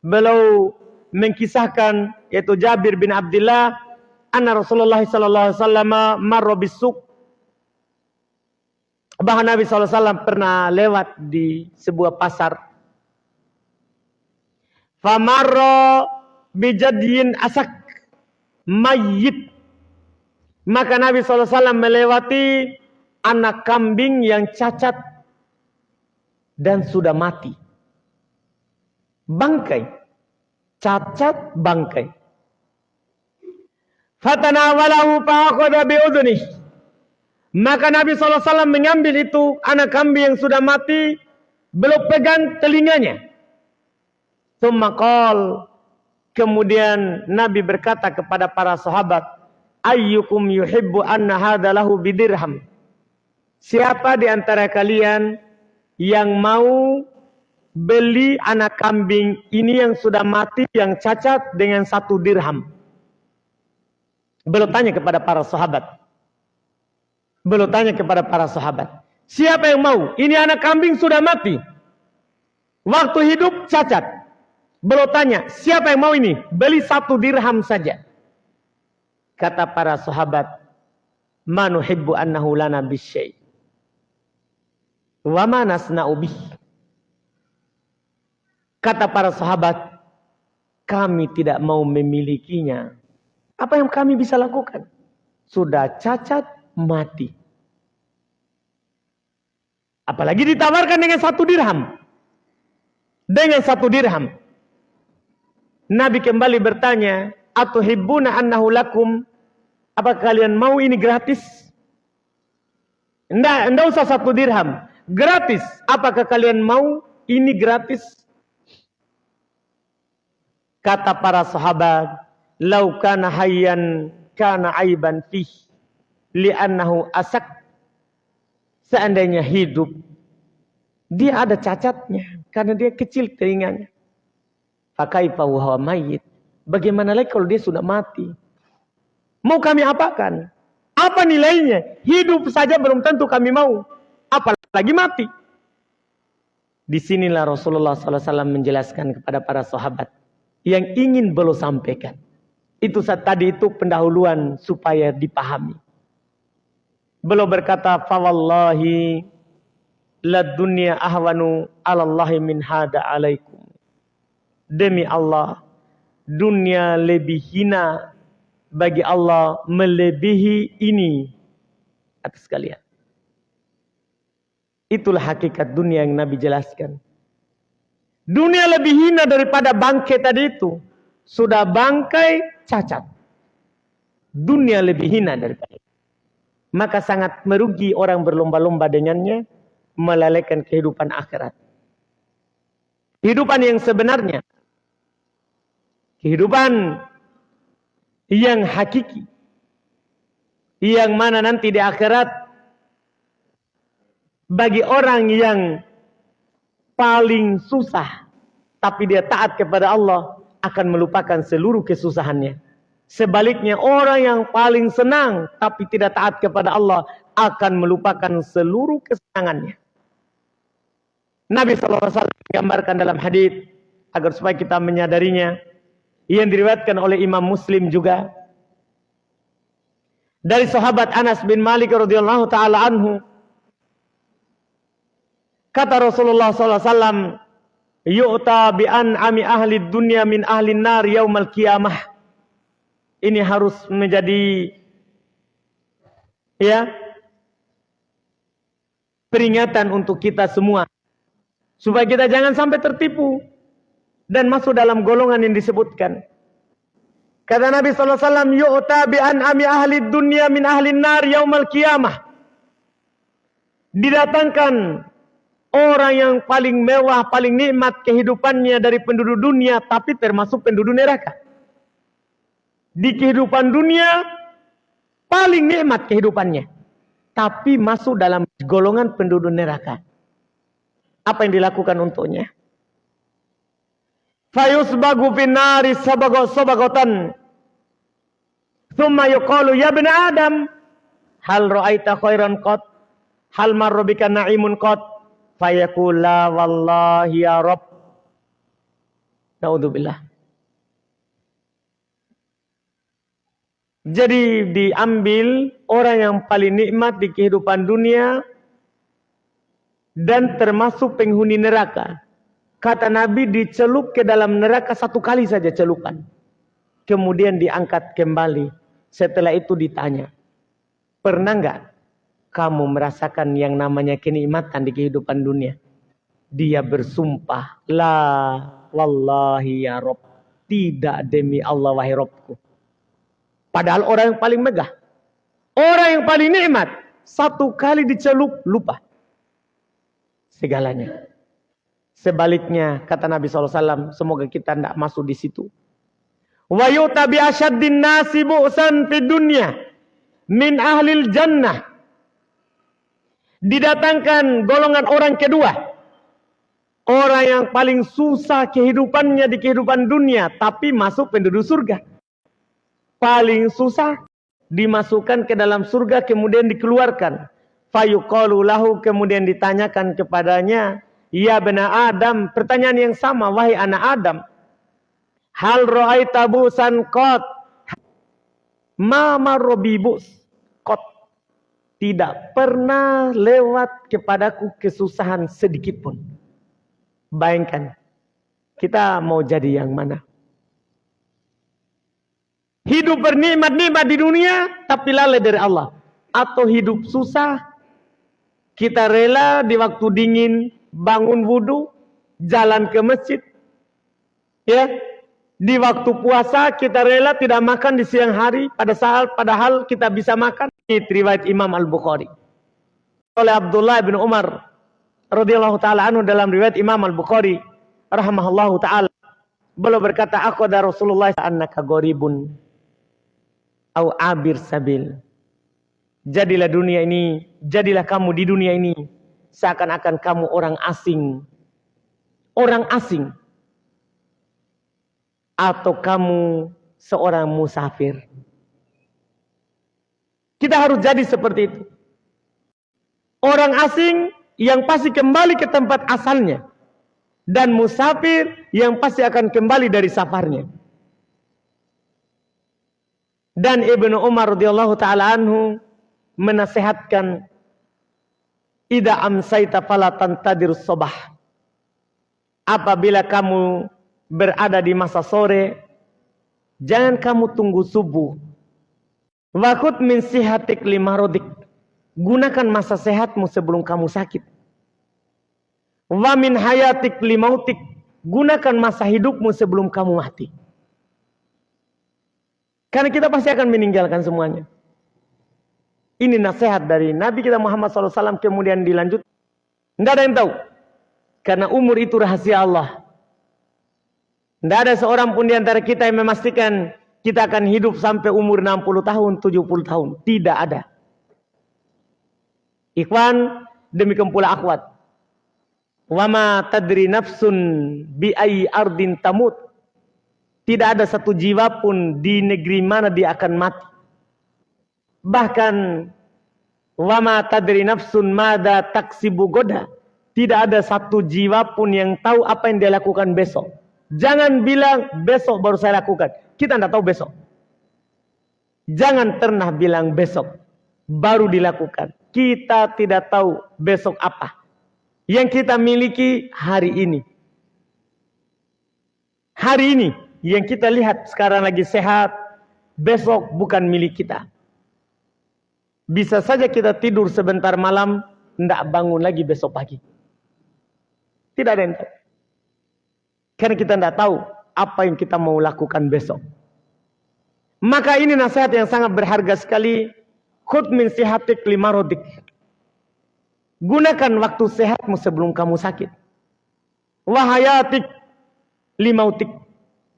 beliau mengkisahkan yaitu Jabir bin Abdullah anna Rasulullah sallallahu alaihi wasallam marra bisuk bahwa Nabi SAW pernah lewat di sebuah pasar. Famarro bijadiin asak mayit maka Nabi SAW melewati anak kambing yang cacat dan sudah mati. Bangkai. Cacat bangkai. Fatanawalahu fa'akhadha bi'udhunih. Maka Nabi SAW mengambil itu anak kambing yang sudah mati. Belum pegang telinganya. Tumakal. Kemudian Nabi berkata kepada para sahabat. Ayyukum yuhibbu anna hadalahu bidirham. Siapa di antara kalian yang mau beli anak kambing ini yang sudah mati, yang cacat dengan satu dirham? Belum tanya kepada para sahabat. Belum tanya kepada para sahabat. Siapa yang mau? Ini anak kambing sudah mati. Waktu hidup cacat. Belum tanya, siapa yang mau ini? Beli satu dirham saja. Kata para sahabat, Manuhibbu annahu lana bisyai. Wa Kata para sahabat, kami tidak mau memilikinya. Apa yang kami bisa lakukan? Sudah cacat, mati. Apalagi ditawarkan dengan satu dirham. Dengan satu dirham. Nabi kembali bertanya, Atuhibbuna annahu lakum? Apa kalian mau ini gratis? Tidak, usah satu dirham. Gratis. Apakah kalian mau ini gratis? Kata para sahabat, "Lau kana hayyan kana aiban fih li'annahu asak." Seandainya hidup dia ada cacatnya karena dia kecil telinganya. Fakaifa wa mayyit. Bagaimana lagi kalau dia sudah mati? Mau kami apakan? Apa nilainya? Hidup saja belum tentu kami mau apalagi mati. Di sinilah Rasulullah SAW menjelaskan kepada para sahabat yang ingin beliau sampaikan. Itu saat tadi itu pendahuluan supaya dipahami. Beliau berkata, "Fawallahi la dunya ahwanu 'ala Allah min hada 'alaikum." Demi Allah, dunia lebih hina bagi Allah melebihi ini atas kalian. Itulah hakikat dunia yang Nabi jelaskan. Dunia lebih hina daripada bangkai tadi itu. Sudah bangkai cacat. Dunia lebih hina daripada itu. Maka sangat merugi orang berlomba-lomba dengannya. Melalaikan kehidupan akhirat. Kehidupan yang sebenarnya. Kehidupan yang hakiki. Yang mana nanti di akhirat bagi orang yang paling susah tapi dia taat kepada Allah akan melupakan seluruh kesusahannya. Sebaliknya orang yang paling senang tapi tidak taat kepada Allah akan melupakan seluruh kesenangannya. Nabi SAW menggambarkan dalam hadis agar supaya kita menyadarinya yang diriwayatkan oleh Imam Muslim juga dari sahabat Anas bin Malik radhiyallahu taala anhu Kata Rasulullah SAW, Yu'ta bi'an ami ahli dunia min ahli nar yaumal qiyamah. Ini harus menjadi ya peringatan untuk kita semua supaya kita jangan sampai tertipu dan masuk dalam golongan yang disebutkan. Kata Nabi wasallam, "Yu'ta bi ami ahli dunia min ahli nar yaumal qiyamah." Didatangkan Orang yang paling mewah, paling nikmat kehidupannya dari penduduk dunia, tapi termasuk penduduk neraka. Di kehidupan dunia, paling nikmat kehidupannya. Tapi masuk dalam golongan penduduk neraka. Apa yang dilakukan untuknya? Fayusbagu finari sabago sabagotan. Thumma yuqalu ya bin Adam. Hal ra'aita khairan qat. Hal marrobika na'imun qat fayaqula wallahi ya Rabb. Naudzubillah. Jadi diambil orang yang paling nikmat di kehidupan dunia dan termasuk penghuni neraka. Kata Nabi dicelup ke dalam neraka satu kali saja celupan. Kemudian diangkat kembali. Setelah itu ditanya. Pernah enggak kamu merasakan yang namanya kenikmatan di kehidupan dunia. dia bersumpah, La wallahi ya Rob, tidak demi Allah wahai Robku. Padahal orang yang paling megah, orang yang paling nikmat, satu kali dicelup, lupa. Segalanya. Sebaliknya, kata Nabi SAW, semoga kita tidak masuk di situ. Wa yu'ta bi asyaddin bu'san fi dunya min ahlil jannah. Didatangkan golongan orang kedua. Orang yang paling susah kehidupannya di kehidupan dunia. Tapi masuk penduduk surga. Paling susah dimasukkan ke dalam surga kemudian dikeluarkan. Fayuqalu lahu kemudian ditanyakan kepadanya, "Ya bena Adam," pertanyaan yang sama, wahai anak Adam. Hal ra'aita busan qat? Ma marrobibus. Tidak pernah lewat kepadaku kesusahan sedikit pun. Bayangkan, kita mau jadi yang mana? Hidup bernikmat-nikmat di dunia, tapi lalai dari Allah. Atau hidup susah, kita rela di waktu dingin, bangun wudhu, jalan ke masjid. Ya, di waktu puasa kita rela tidak makan di siang hari, pada saat padahal kita bisa makan. Ini riwayat Imam Al-Bukhari. Oleh Abdullah bin Umar radhiyallahu taala anhu dalam riwayat Imam Al-Bukhari rahimahullahu taala. Beliau berkata, "Aku ada Rasulullah annaka gharibun au abir sabil. Jadilah dunia ini, jadilah kamu di dunia ini seakan-akan kamu orang asing. Orang asing. Atau kamu seorang musafir. Kita harus jadi seperti itu. Orang asing yang pasti kembali ke tempat asalnya. Dan musafir yang pasti akan kembali dari safarnya. Dan Ibnu Umar radhiyallahu taala anhu menasehatkan Ida amsaita fala tantadir sobah. Apabila kamu berada di masa sore, jangan kamu tunggu subuh. Wakut min sihatik lima rodik. Gunakan masa sehatmu sebelum kamu sakit. Wa min hayatik limautik. Gunakan masa hidupmu sebelum kamu mati. Karena kita pasti akan meninggalkan semuanya. Ini nasihat dari Nabi kita Muhammad SAW kemudian dilanjut. Tidak ada yang tahu. Karena umur itu rahasia Allah. Tidak ada seorang pun di antara kita yang memastikan kita akan hidup sampai umur 60 tahun, 70 tahun. Tidak ada. Ikhwan, demikian pula akhwat. Wama tadri nafsun bi ardin tamut. Tidak ada satu jiwa pun di negeri mana dia akan mati. Bahkan wama tadri nafsun mada taksibu goda. Tidak ada satu jiwa pun yang tahu apa yang dia lakukan besok. Jangan bilang besok baru saya lakukan. Kita tidak tahu besok. Jangan pernah bilang besok baru dilakukan. Kita tidak tahu besok apa. Yang kita miliki hari ini. Hari ini yang kita lihat sekarang lagi sehat, besok bukan milik kita. Bisa saja kita tidur sebentar malam, tidak bangun lagi besok pagi. Tidak ada yang tahu. Karena kita tidak tahu apa yang kita mau lakukan besok. Maka ini nasihat yang sangat berharga sekali. Khud min sihatik lima rodik. Gunakan waktu sehatmu sebelum kamu sakit. Wahayatik limautik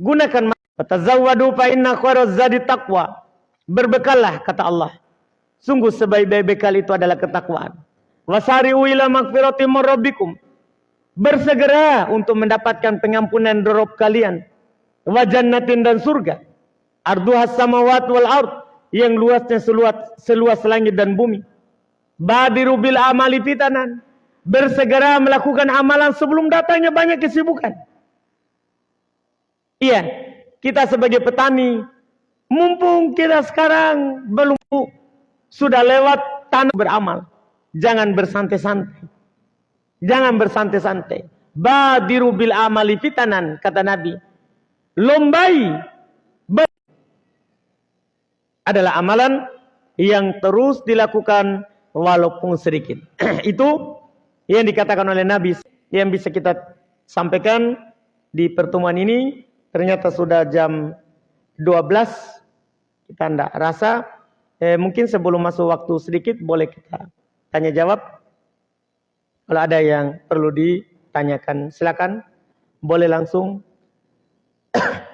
Gunakan tazawwadu fa inna khairaz zadi taqwa. Berbekallah kata Allah. Sungguh sebaik-baik bekal itu adalah ketakwaan. Wasari'u ila magfirati. Bersegera untuk mendapatkan pengampunan dorob kalian. Wa jannatin dan surga. Arduhas samawat wal ard. Yang luasnya seluas, seluas langit dan bumi. Badiru bil amali fitanan. Bersegera melakukan amalan sebelum datangnya banyak kesibukan. Iya, kita sebagai petani, mumpung kita sekarang belum sudah lewat tanah beramal. Jangan bersantai-santai. Jangan bersantai-santai. Badiru bil amali fitanan, kata Nabi. Lombai adalah amalan yang terus dilakukan walaupun sedikit. Itu yang dikatakan oleh Nabi yang bisa kita sampaikan di pertemuan ini. Ternyata sudah jam 12. Kita tidak rasa. Eh, mungkin sebelum masuk waktu sedikit boleh kita tanya jawab. Kalau ada yang perlu ditanyakan silakan. Boleh langsung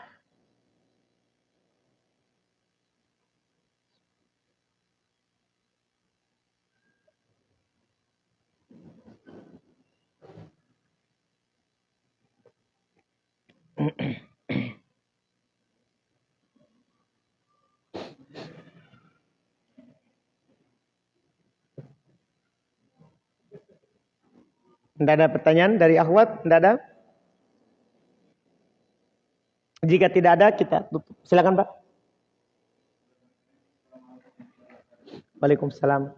Tidak ada pertanyaan dari akhwat? Tidak ada? Jika tidak ada, kita tutup. Silakan Pak. Waalaikumsalam.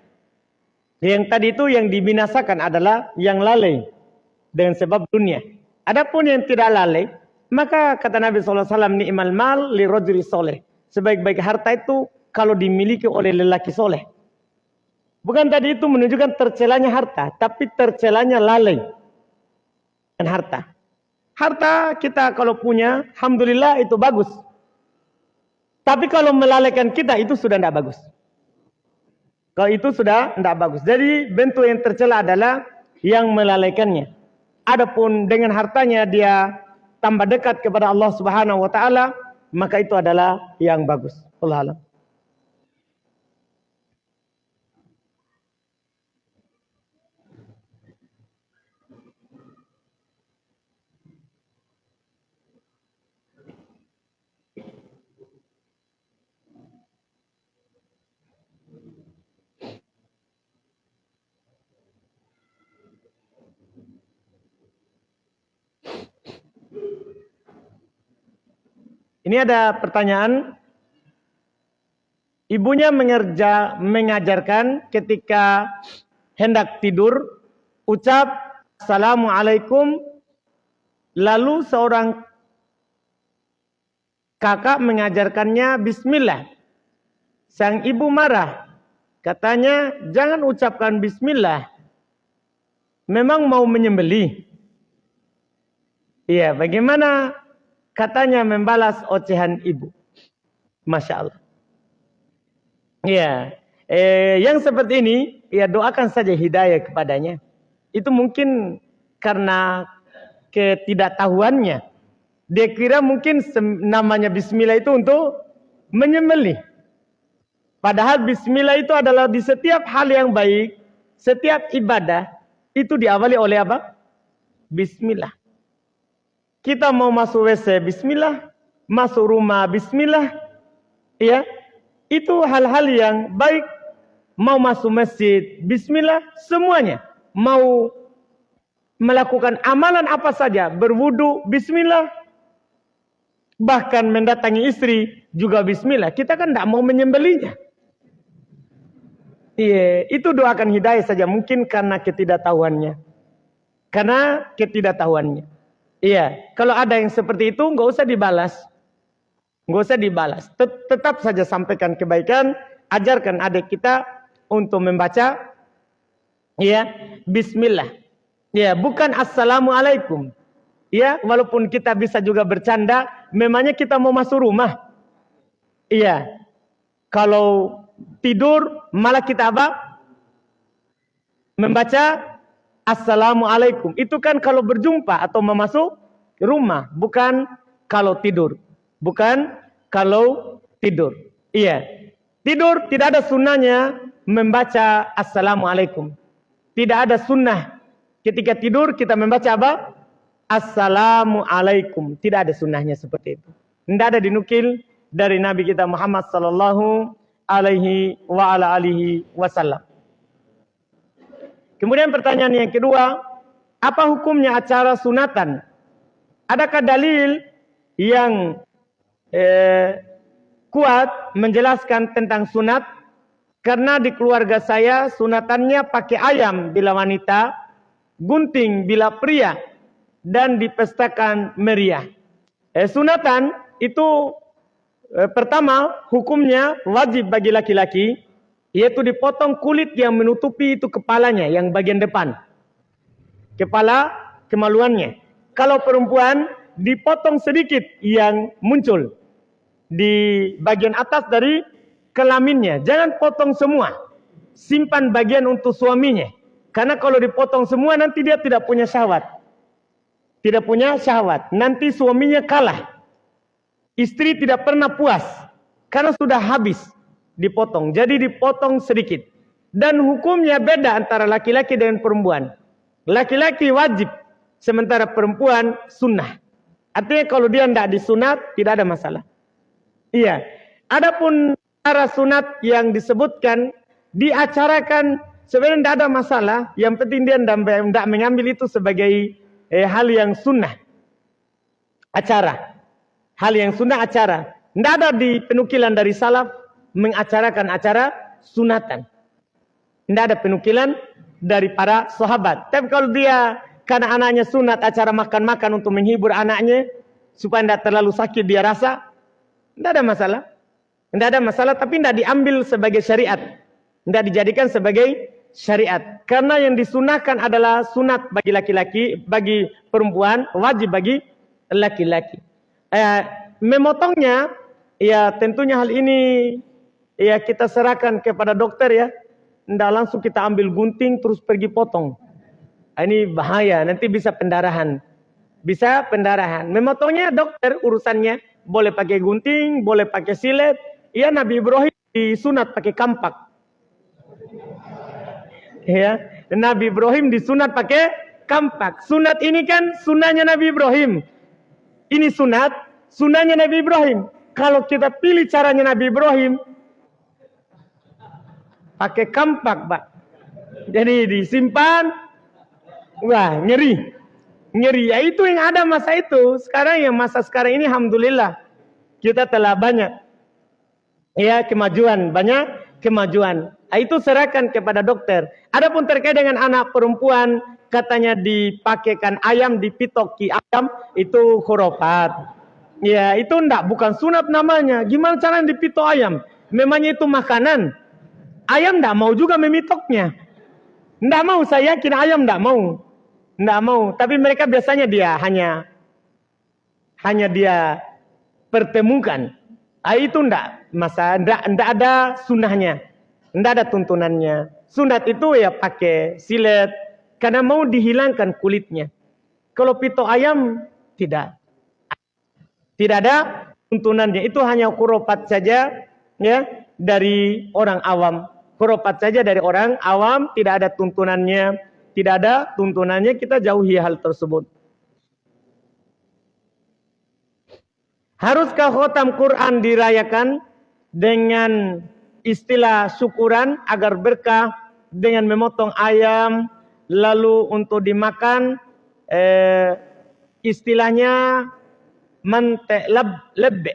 Yang tadi itu yang dibinasakan adalah yang lalai dengan sebab dunia. Adapun yang tidak lalai, maka kata Nabi SAW, ni'mal mal li rojuri soleh. Sebaik-baik harta itu kalau dimiliki oleh lelaki soleh. Bukan tadi itu menunjukkan tercelanya harta, tapi tercelanya lalai dan harta. Harta kita kalau punya, Alhamdulillah itu bagus. Tapi kalau melalaikan kita itu sudah tidak bagus. Kalau itu sudah tidak bagus. Jadi bentuk yang tercela adalah yang melalaikannya. Adapun dengan hartanya dia tambah dekat kepada Allah Subhanahu wa taala, maka itu adalah yang bagus. Allah Ini ada pertanyaan. Ibunya mengerja, mengajarkan ketika hendak tidur, ucap Assalamualaikum. Lalu seorang kakak mengajarkannya Bismillah. Sang ibu marah. Katanya, jangan ucapkan Bismillah. Memang mau menyembelih. Iya, bagaimana katanya membalas ocehan ibu. Masya Allah. Ya, eh, yang seperti ini, ya doakan saja hidayah kepadanya. Itu mungkin karena ketidaktahuannya. Dia kira mungkin namanya bismillah itu untuk menyembelih. Padahal bismillah itu adalah di setiap hal yang baik, setiap ibadah itu diawali oleh apa? Bismillah. Kita mau masuk WC, bismillah. Masuk rumah, bismillah. Ya, itu hal-hal yang baik. Mau masuk masjid, bismillah. Semuanya. Mau melakukan amalan apa saja, berwudu, bismillah. Bahkan mendatangi istri juga bismillah. Kita kan tidak mau menyembelinya. Iya, itu doakan hidayah saja mungkin karena ketidaktahuannya. Karena ketidaktahuannya. Iya, kalau ada yang seperti itu nggak usah dibalas. Nggak usah dibalas. Tetap saja sampaikan kebaikan, ajarkan adik kita untuk membaca ya bismillah. Ya, bukan assalamualaikum. Ya, walaupun kita bisa juga bercanda, memangnya kita mau masuk rumah. Iya. Kalau tidur malah kita apa? Membaca Assalamualaikum. Itu kan kalau berjumpa atau memasuk rumah. Bukan kalau tidur. Bukan kalau tidur. Iya. Tidur tidak ada sunnahnya membaca Assalamualaikum. Tidak ada sunnah. Ketika tidur kita membaca apa? Assalamualaikum. Tidak ada sunnahnya seperti itu. Tidak ada dinukil dari Nabi kita Muhammad sallallahu alaihi wa ala alihi wasallam. Kemudian pertanyaan yang kedua, apa hukumnya acara sunatan? Adakah dalil yang eh, kuat menjelaskan tentang sunat? Karena di keluarga saya sunatannya pakai ayam bila wanita, gunting bila pria, dan dipestakan meriah. Eh, sunatan itu eh, pertama hukumnya wajib bagi laki-laki yaitu dipotong kulit yang menutupi itu kepalanya yang bagian depan. Kepala kemaluannya. Kalau perempuan dipotong sedikit yang muncul di bagian atas dari kelaminnya. Jangan potong semua. Simpan bagian untuk suaminya. Karena kalau dipotong semua nanti dia tidak punya syahwat tidak punya syahwat. Nanti suaminya kalah. Istri tidak pernah puas. Karena sudah habis dipotong. Jadi dipotong sedikit. Dan hukumnya beda antara laki-laki dengan perempuan. Laki-laki wajib. Sementara perempuan sunnah. Artinya kalau dia tidak disunat, tidak ada masalah. Iya. Adapun cara sunat yang disebutkan, diacarakan sebenarnya tidak ada masalah. Yang penting dia tidak mengambil itu sebagai eh, hal yang sunnah acara hal yang sunnah acara tidak ada di penukilan dari salaf mengacarakan acara sunatan tidak ada penukilan dari para sahabat tapi kalau dia karena anaknya sunat acara makan-makan untuk menghibur anaknya supaya tidak terlalu sakit dia rasa tidak ada masalah tidak ada masalah tapi tidak diambil sebagai syariat tidak dijadikan sebagai syariat. Karena yang disunahkan adalah sunat bagi laki-laki, bagi perempuan, wajib bagi laki-laki. Eh, memotongnya, ya tentunya hal ini ya kita serahkan kepada dokter ya. Tidak langsung kita ambil gunting terus pergi potong. Ah, ini bahaya, nanti bisa pendarahan. Bisa pendarahan. Memotongnya dokter urusannya. Boleh pakai gunting, boleh pakai silet. Ya Nabi Ibrahim disunat pakai kampak ya Nabi Ibrahim disunat pakai kampak. Sunat ini kan sunahnya Nabi Ibrahim. Ini sunat, sunahnya Nabi Ibrahim. Kalau kita pilih caranya Nabi Ibrahim, pakai kampak, Pak. Jadi disimpan, wah ngeri. Ngeri, ya itu yang ada masa itu. Sekarang yang masa sekarang ini, Alhamdulillah. Kita telah banyak. Ya, kemajuan. Banyak kemajuan. Ah, itu serahkan kepada dokter. Adapun terkait dengan anak perempuan, katanya dipakaikan ayam, dipitoki ayam, itu khurafat. Ya, itu enggak, bukan sunat namanya. Gimana cara dipitok ayam? Memangnya itu makanan. Ayam enggak mau juga memitoknya. Enggak mau, saya yakin ayam enggak mau. Enggak mau, tapi mereka biasanya dia hanya hanya dia pertemukan. Ah, itu enggak, masa enggak, enggak ada sunahnya. Tidak ada tuntunannya. Sunat itu ya pakai silet. Karena mau dihilangkan kulitnya. Kalau pito ayam, tidak. Tidak ada tuntunannya. Itu hanya kuropat saja ya dari orang awam. Kuropat saja dari orang awam, tidak ada tuntunannya. Tidak ada tuntunannya, kita jauhi hal tersebut. Haruskah khotam Quran dirayakan dengan istilah syukuran agar berkah dengan memotong ayam lalu untuk dimakan eh, istilahnya mantek leb,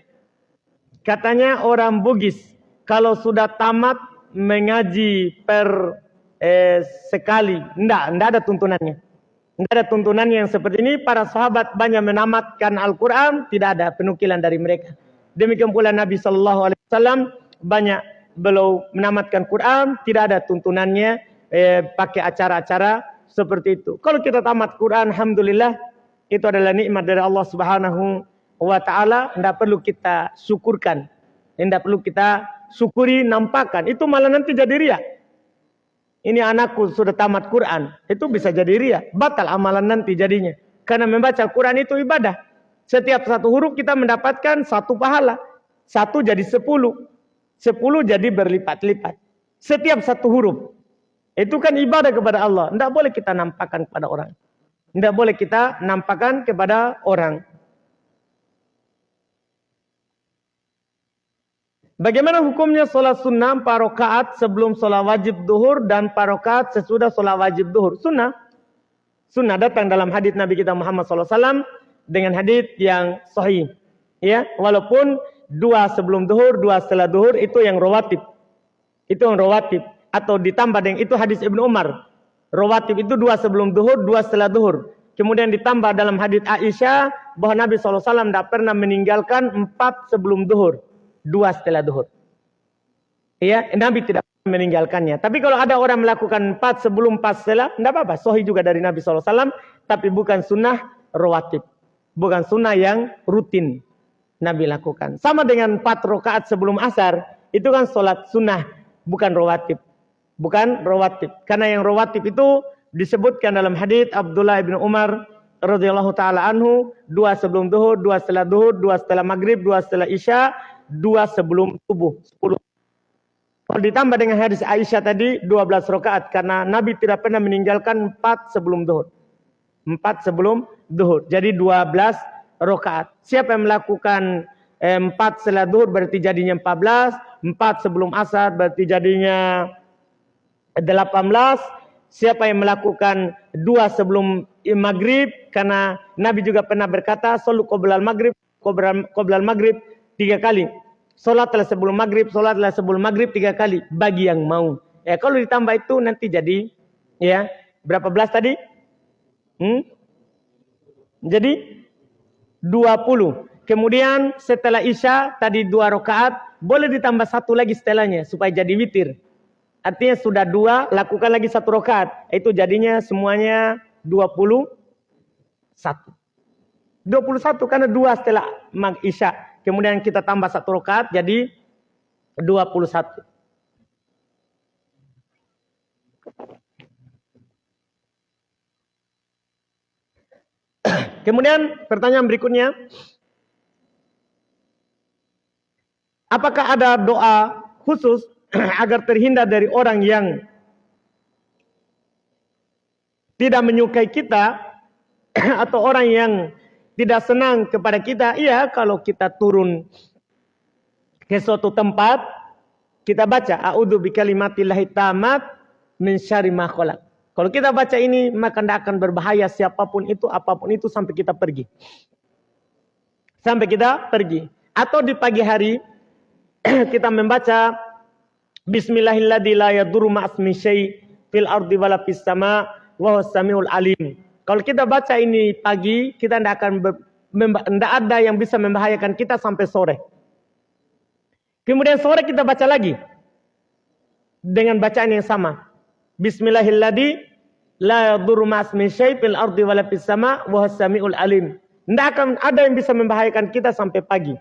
katanya orang Bugis kalau sudah tamat mengaji per eh, sekali. Ndak ndak ada tuntunannya. Ndak ada tuntunan yang seperti ini. Para sahabat banyak menamatkan Al-Quran. Tidak ada penukilan dari mereka. Demikian pula Nabi Sallallahu Alaihi Wasallam banyak belum menamatkan Quran, tidak ada tuntunannya eh, pakai acara-acara seperti itu. Kalau kita tamat Quran, alhamdulillah itu adalah nikmat dari Allah Subhanahu wa taala, tidak perlu kita syukurkan. Tidak perlu kita syukuri, nampakkan. Itu malah nanti jadi ria. Ini anakku sudah tamat Quran, itu bisa jadi ria, batal amalan nanti jadinya. Karena membaca Quran itu ibadah. Setiap satu huruf kita mendapatkan satu pahala. Satu jadi sepuluh. Sepuluh jadi berlipat-lipat. Setiap satu huruf. Itu kan ibadah kepada Allah. Tidak boleh kita nampakkan kepada orang. Tidak boleh kita nampakkan kepada orang. Bagaimana hukumnya sholat sunnah empat rakaat sebelum sholat wajib duhur dan empat rakaat sesudah sholat wajib duhur? Sunnah. Sunnah datang dalam hadis Nabi kita Muhammad SAW dengan hadis yang sahih. Ya, walaupun dua sebelum duhur, dua setelah duhur itu yang rawatib. Itu yang rawatib atau ditambah dengan itu hadis Ibnu Umar. Rawatib itu dua sebelum duhur, dua setelah duhur. Kemudian ditambah dalam hadis Aisyah bahwa Nabi SAW tidak pernah meninggalkan empat sebelum duhur dua setelah duhur. Ya, Nabi tidak meninggalkannya. Tapi kalau ada orang melakukan empat sebelum empat setelah, tidak apa-apa. Sohi juga dari Nabi SAW, tapi bukan sunnah rawatib. Bukan sunnah yang rutin Nabi lakukan. Sama dengan empat rakaat sebelum asar, itu kan sholat sunnah, bukan rawatib. Bukan rawatib. Karena yang rawatib itu disebutkan dalam hadis Abdullah bin Umar radhiyallahu taala anhu, dua sebelum duhur, dua setelah duhur, dua setelah maghrib, dua setelah isya, dua sebelum subuh, sepuluh. Kalau ditambah dengan hadis Aisyah tadi, 12 rakaat. Karena Nabi tidak pernah meninggalkan empat sebelum duhur. Empat sebelum duhur. Jadi 12 rakaat. Siapa yang melakukan eh, empat setelah duhur berarti jadinya 14. Empat sebelum asar berarti jadinya 18. Siapa yang melakukan dua sebelum maghrib. Karena Nabi juga pernah berkata, Solu qoblal maghrib, qoblal maghrib tiga kali. Sholatlah sebelum maghrib, sholatlah sebelum maghrib tiga kali. Bagi yang mau. Ya kalau ditambah itu nanti jadi ya berapa belas tadi? Hmm? Jadi 20. Kemudian setelah Isya tadi dua rakaat, boleh ditambah satu lagi setelahnya supaya jadi witir. Artinya sudah dua, lakukan lagi satu rakaat. Itu jadinya semuanya 21. 21 karena dua setelah mag Isya. Kemudian kita tambah satu rakaat jadi 21. Kemudian pertanyaan berikutnya. Apakah ada doa khusus agar terhindar dari orang yang tidak menyukai kita atau orang yang tidak senang kepada kita, iya kalau kita turun ke suatu tempat, kita baca a'udzu bikalimatillahi tamat min syarri Kalau kita baca ini maka tidak akan berbahaya siapa pun itu apa pun itu sampai kita pergi. Sampai kita pergi. Atau di pagi hari kita membaca Bismillahilladzi la yadurru ma'asmi syai fil ardi wala fis sama wa samiul alim. Kalau kita baca ini pagi, kita tidak akan tidak ada yang bisa membahayakan kita sampai sore. Kemudian sore kita baca lagi dengan bacaan yang sama. Bismillahirrahmanirrahim. La yadurru ardi wala sama wa samiul alim. Tidak akan ada yang bisa membahayakan kita sampai pagi.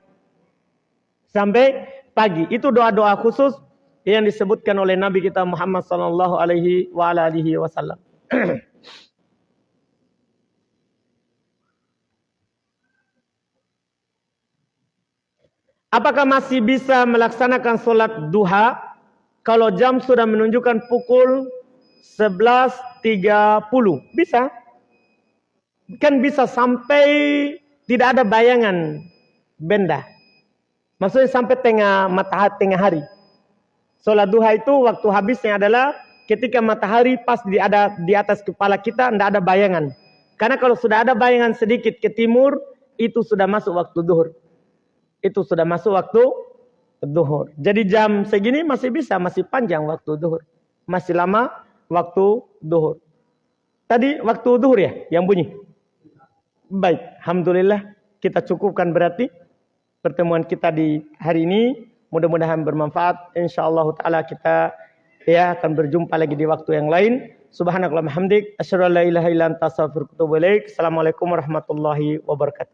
Sampai pagi. Itu doa-doa khusus yang disebutkan oleh Nabi kita Muhammad sallallahu alaihi wasallam. Apakah masih bisa melaksanakan sholat duha kalau jam sudah menunjukkan pukul 11.30? Bisa. Kan bisa sampai tidak ada bayangan benda. Maksudnya sampai tengah matahari tengah hari. Sholat duha itu waktu habisnya adalah ketika matahari pas di ada di atas kepala kita tidak ada bayangan. Karena kalau sudah ada bayangan sedikit ke timur itu sudah masuk waktu duhur itu sudah masuk waktu duhur. Jadi jam segini masih bisa, masih panjang waktu duhur. Masih lama waktu duhur. Tadi waktu duhur ya yang bunyi. Baik, Alhamdulillah kita cukupkan berarti pertemuan kita di hari ini. Mudah-mudahan bermanfaat. InsyaAllah ta'ala kita ya akan berjumpa lagi di waktu yang lain. Subhanallah hamdik. La ilaha Assalamualaikum warahmatullahi wabarakatuh.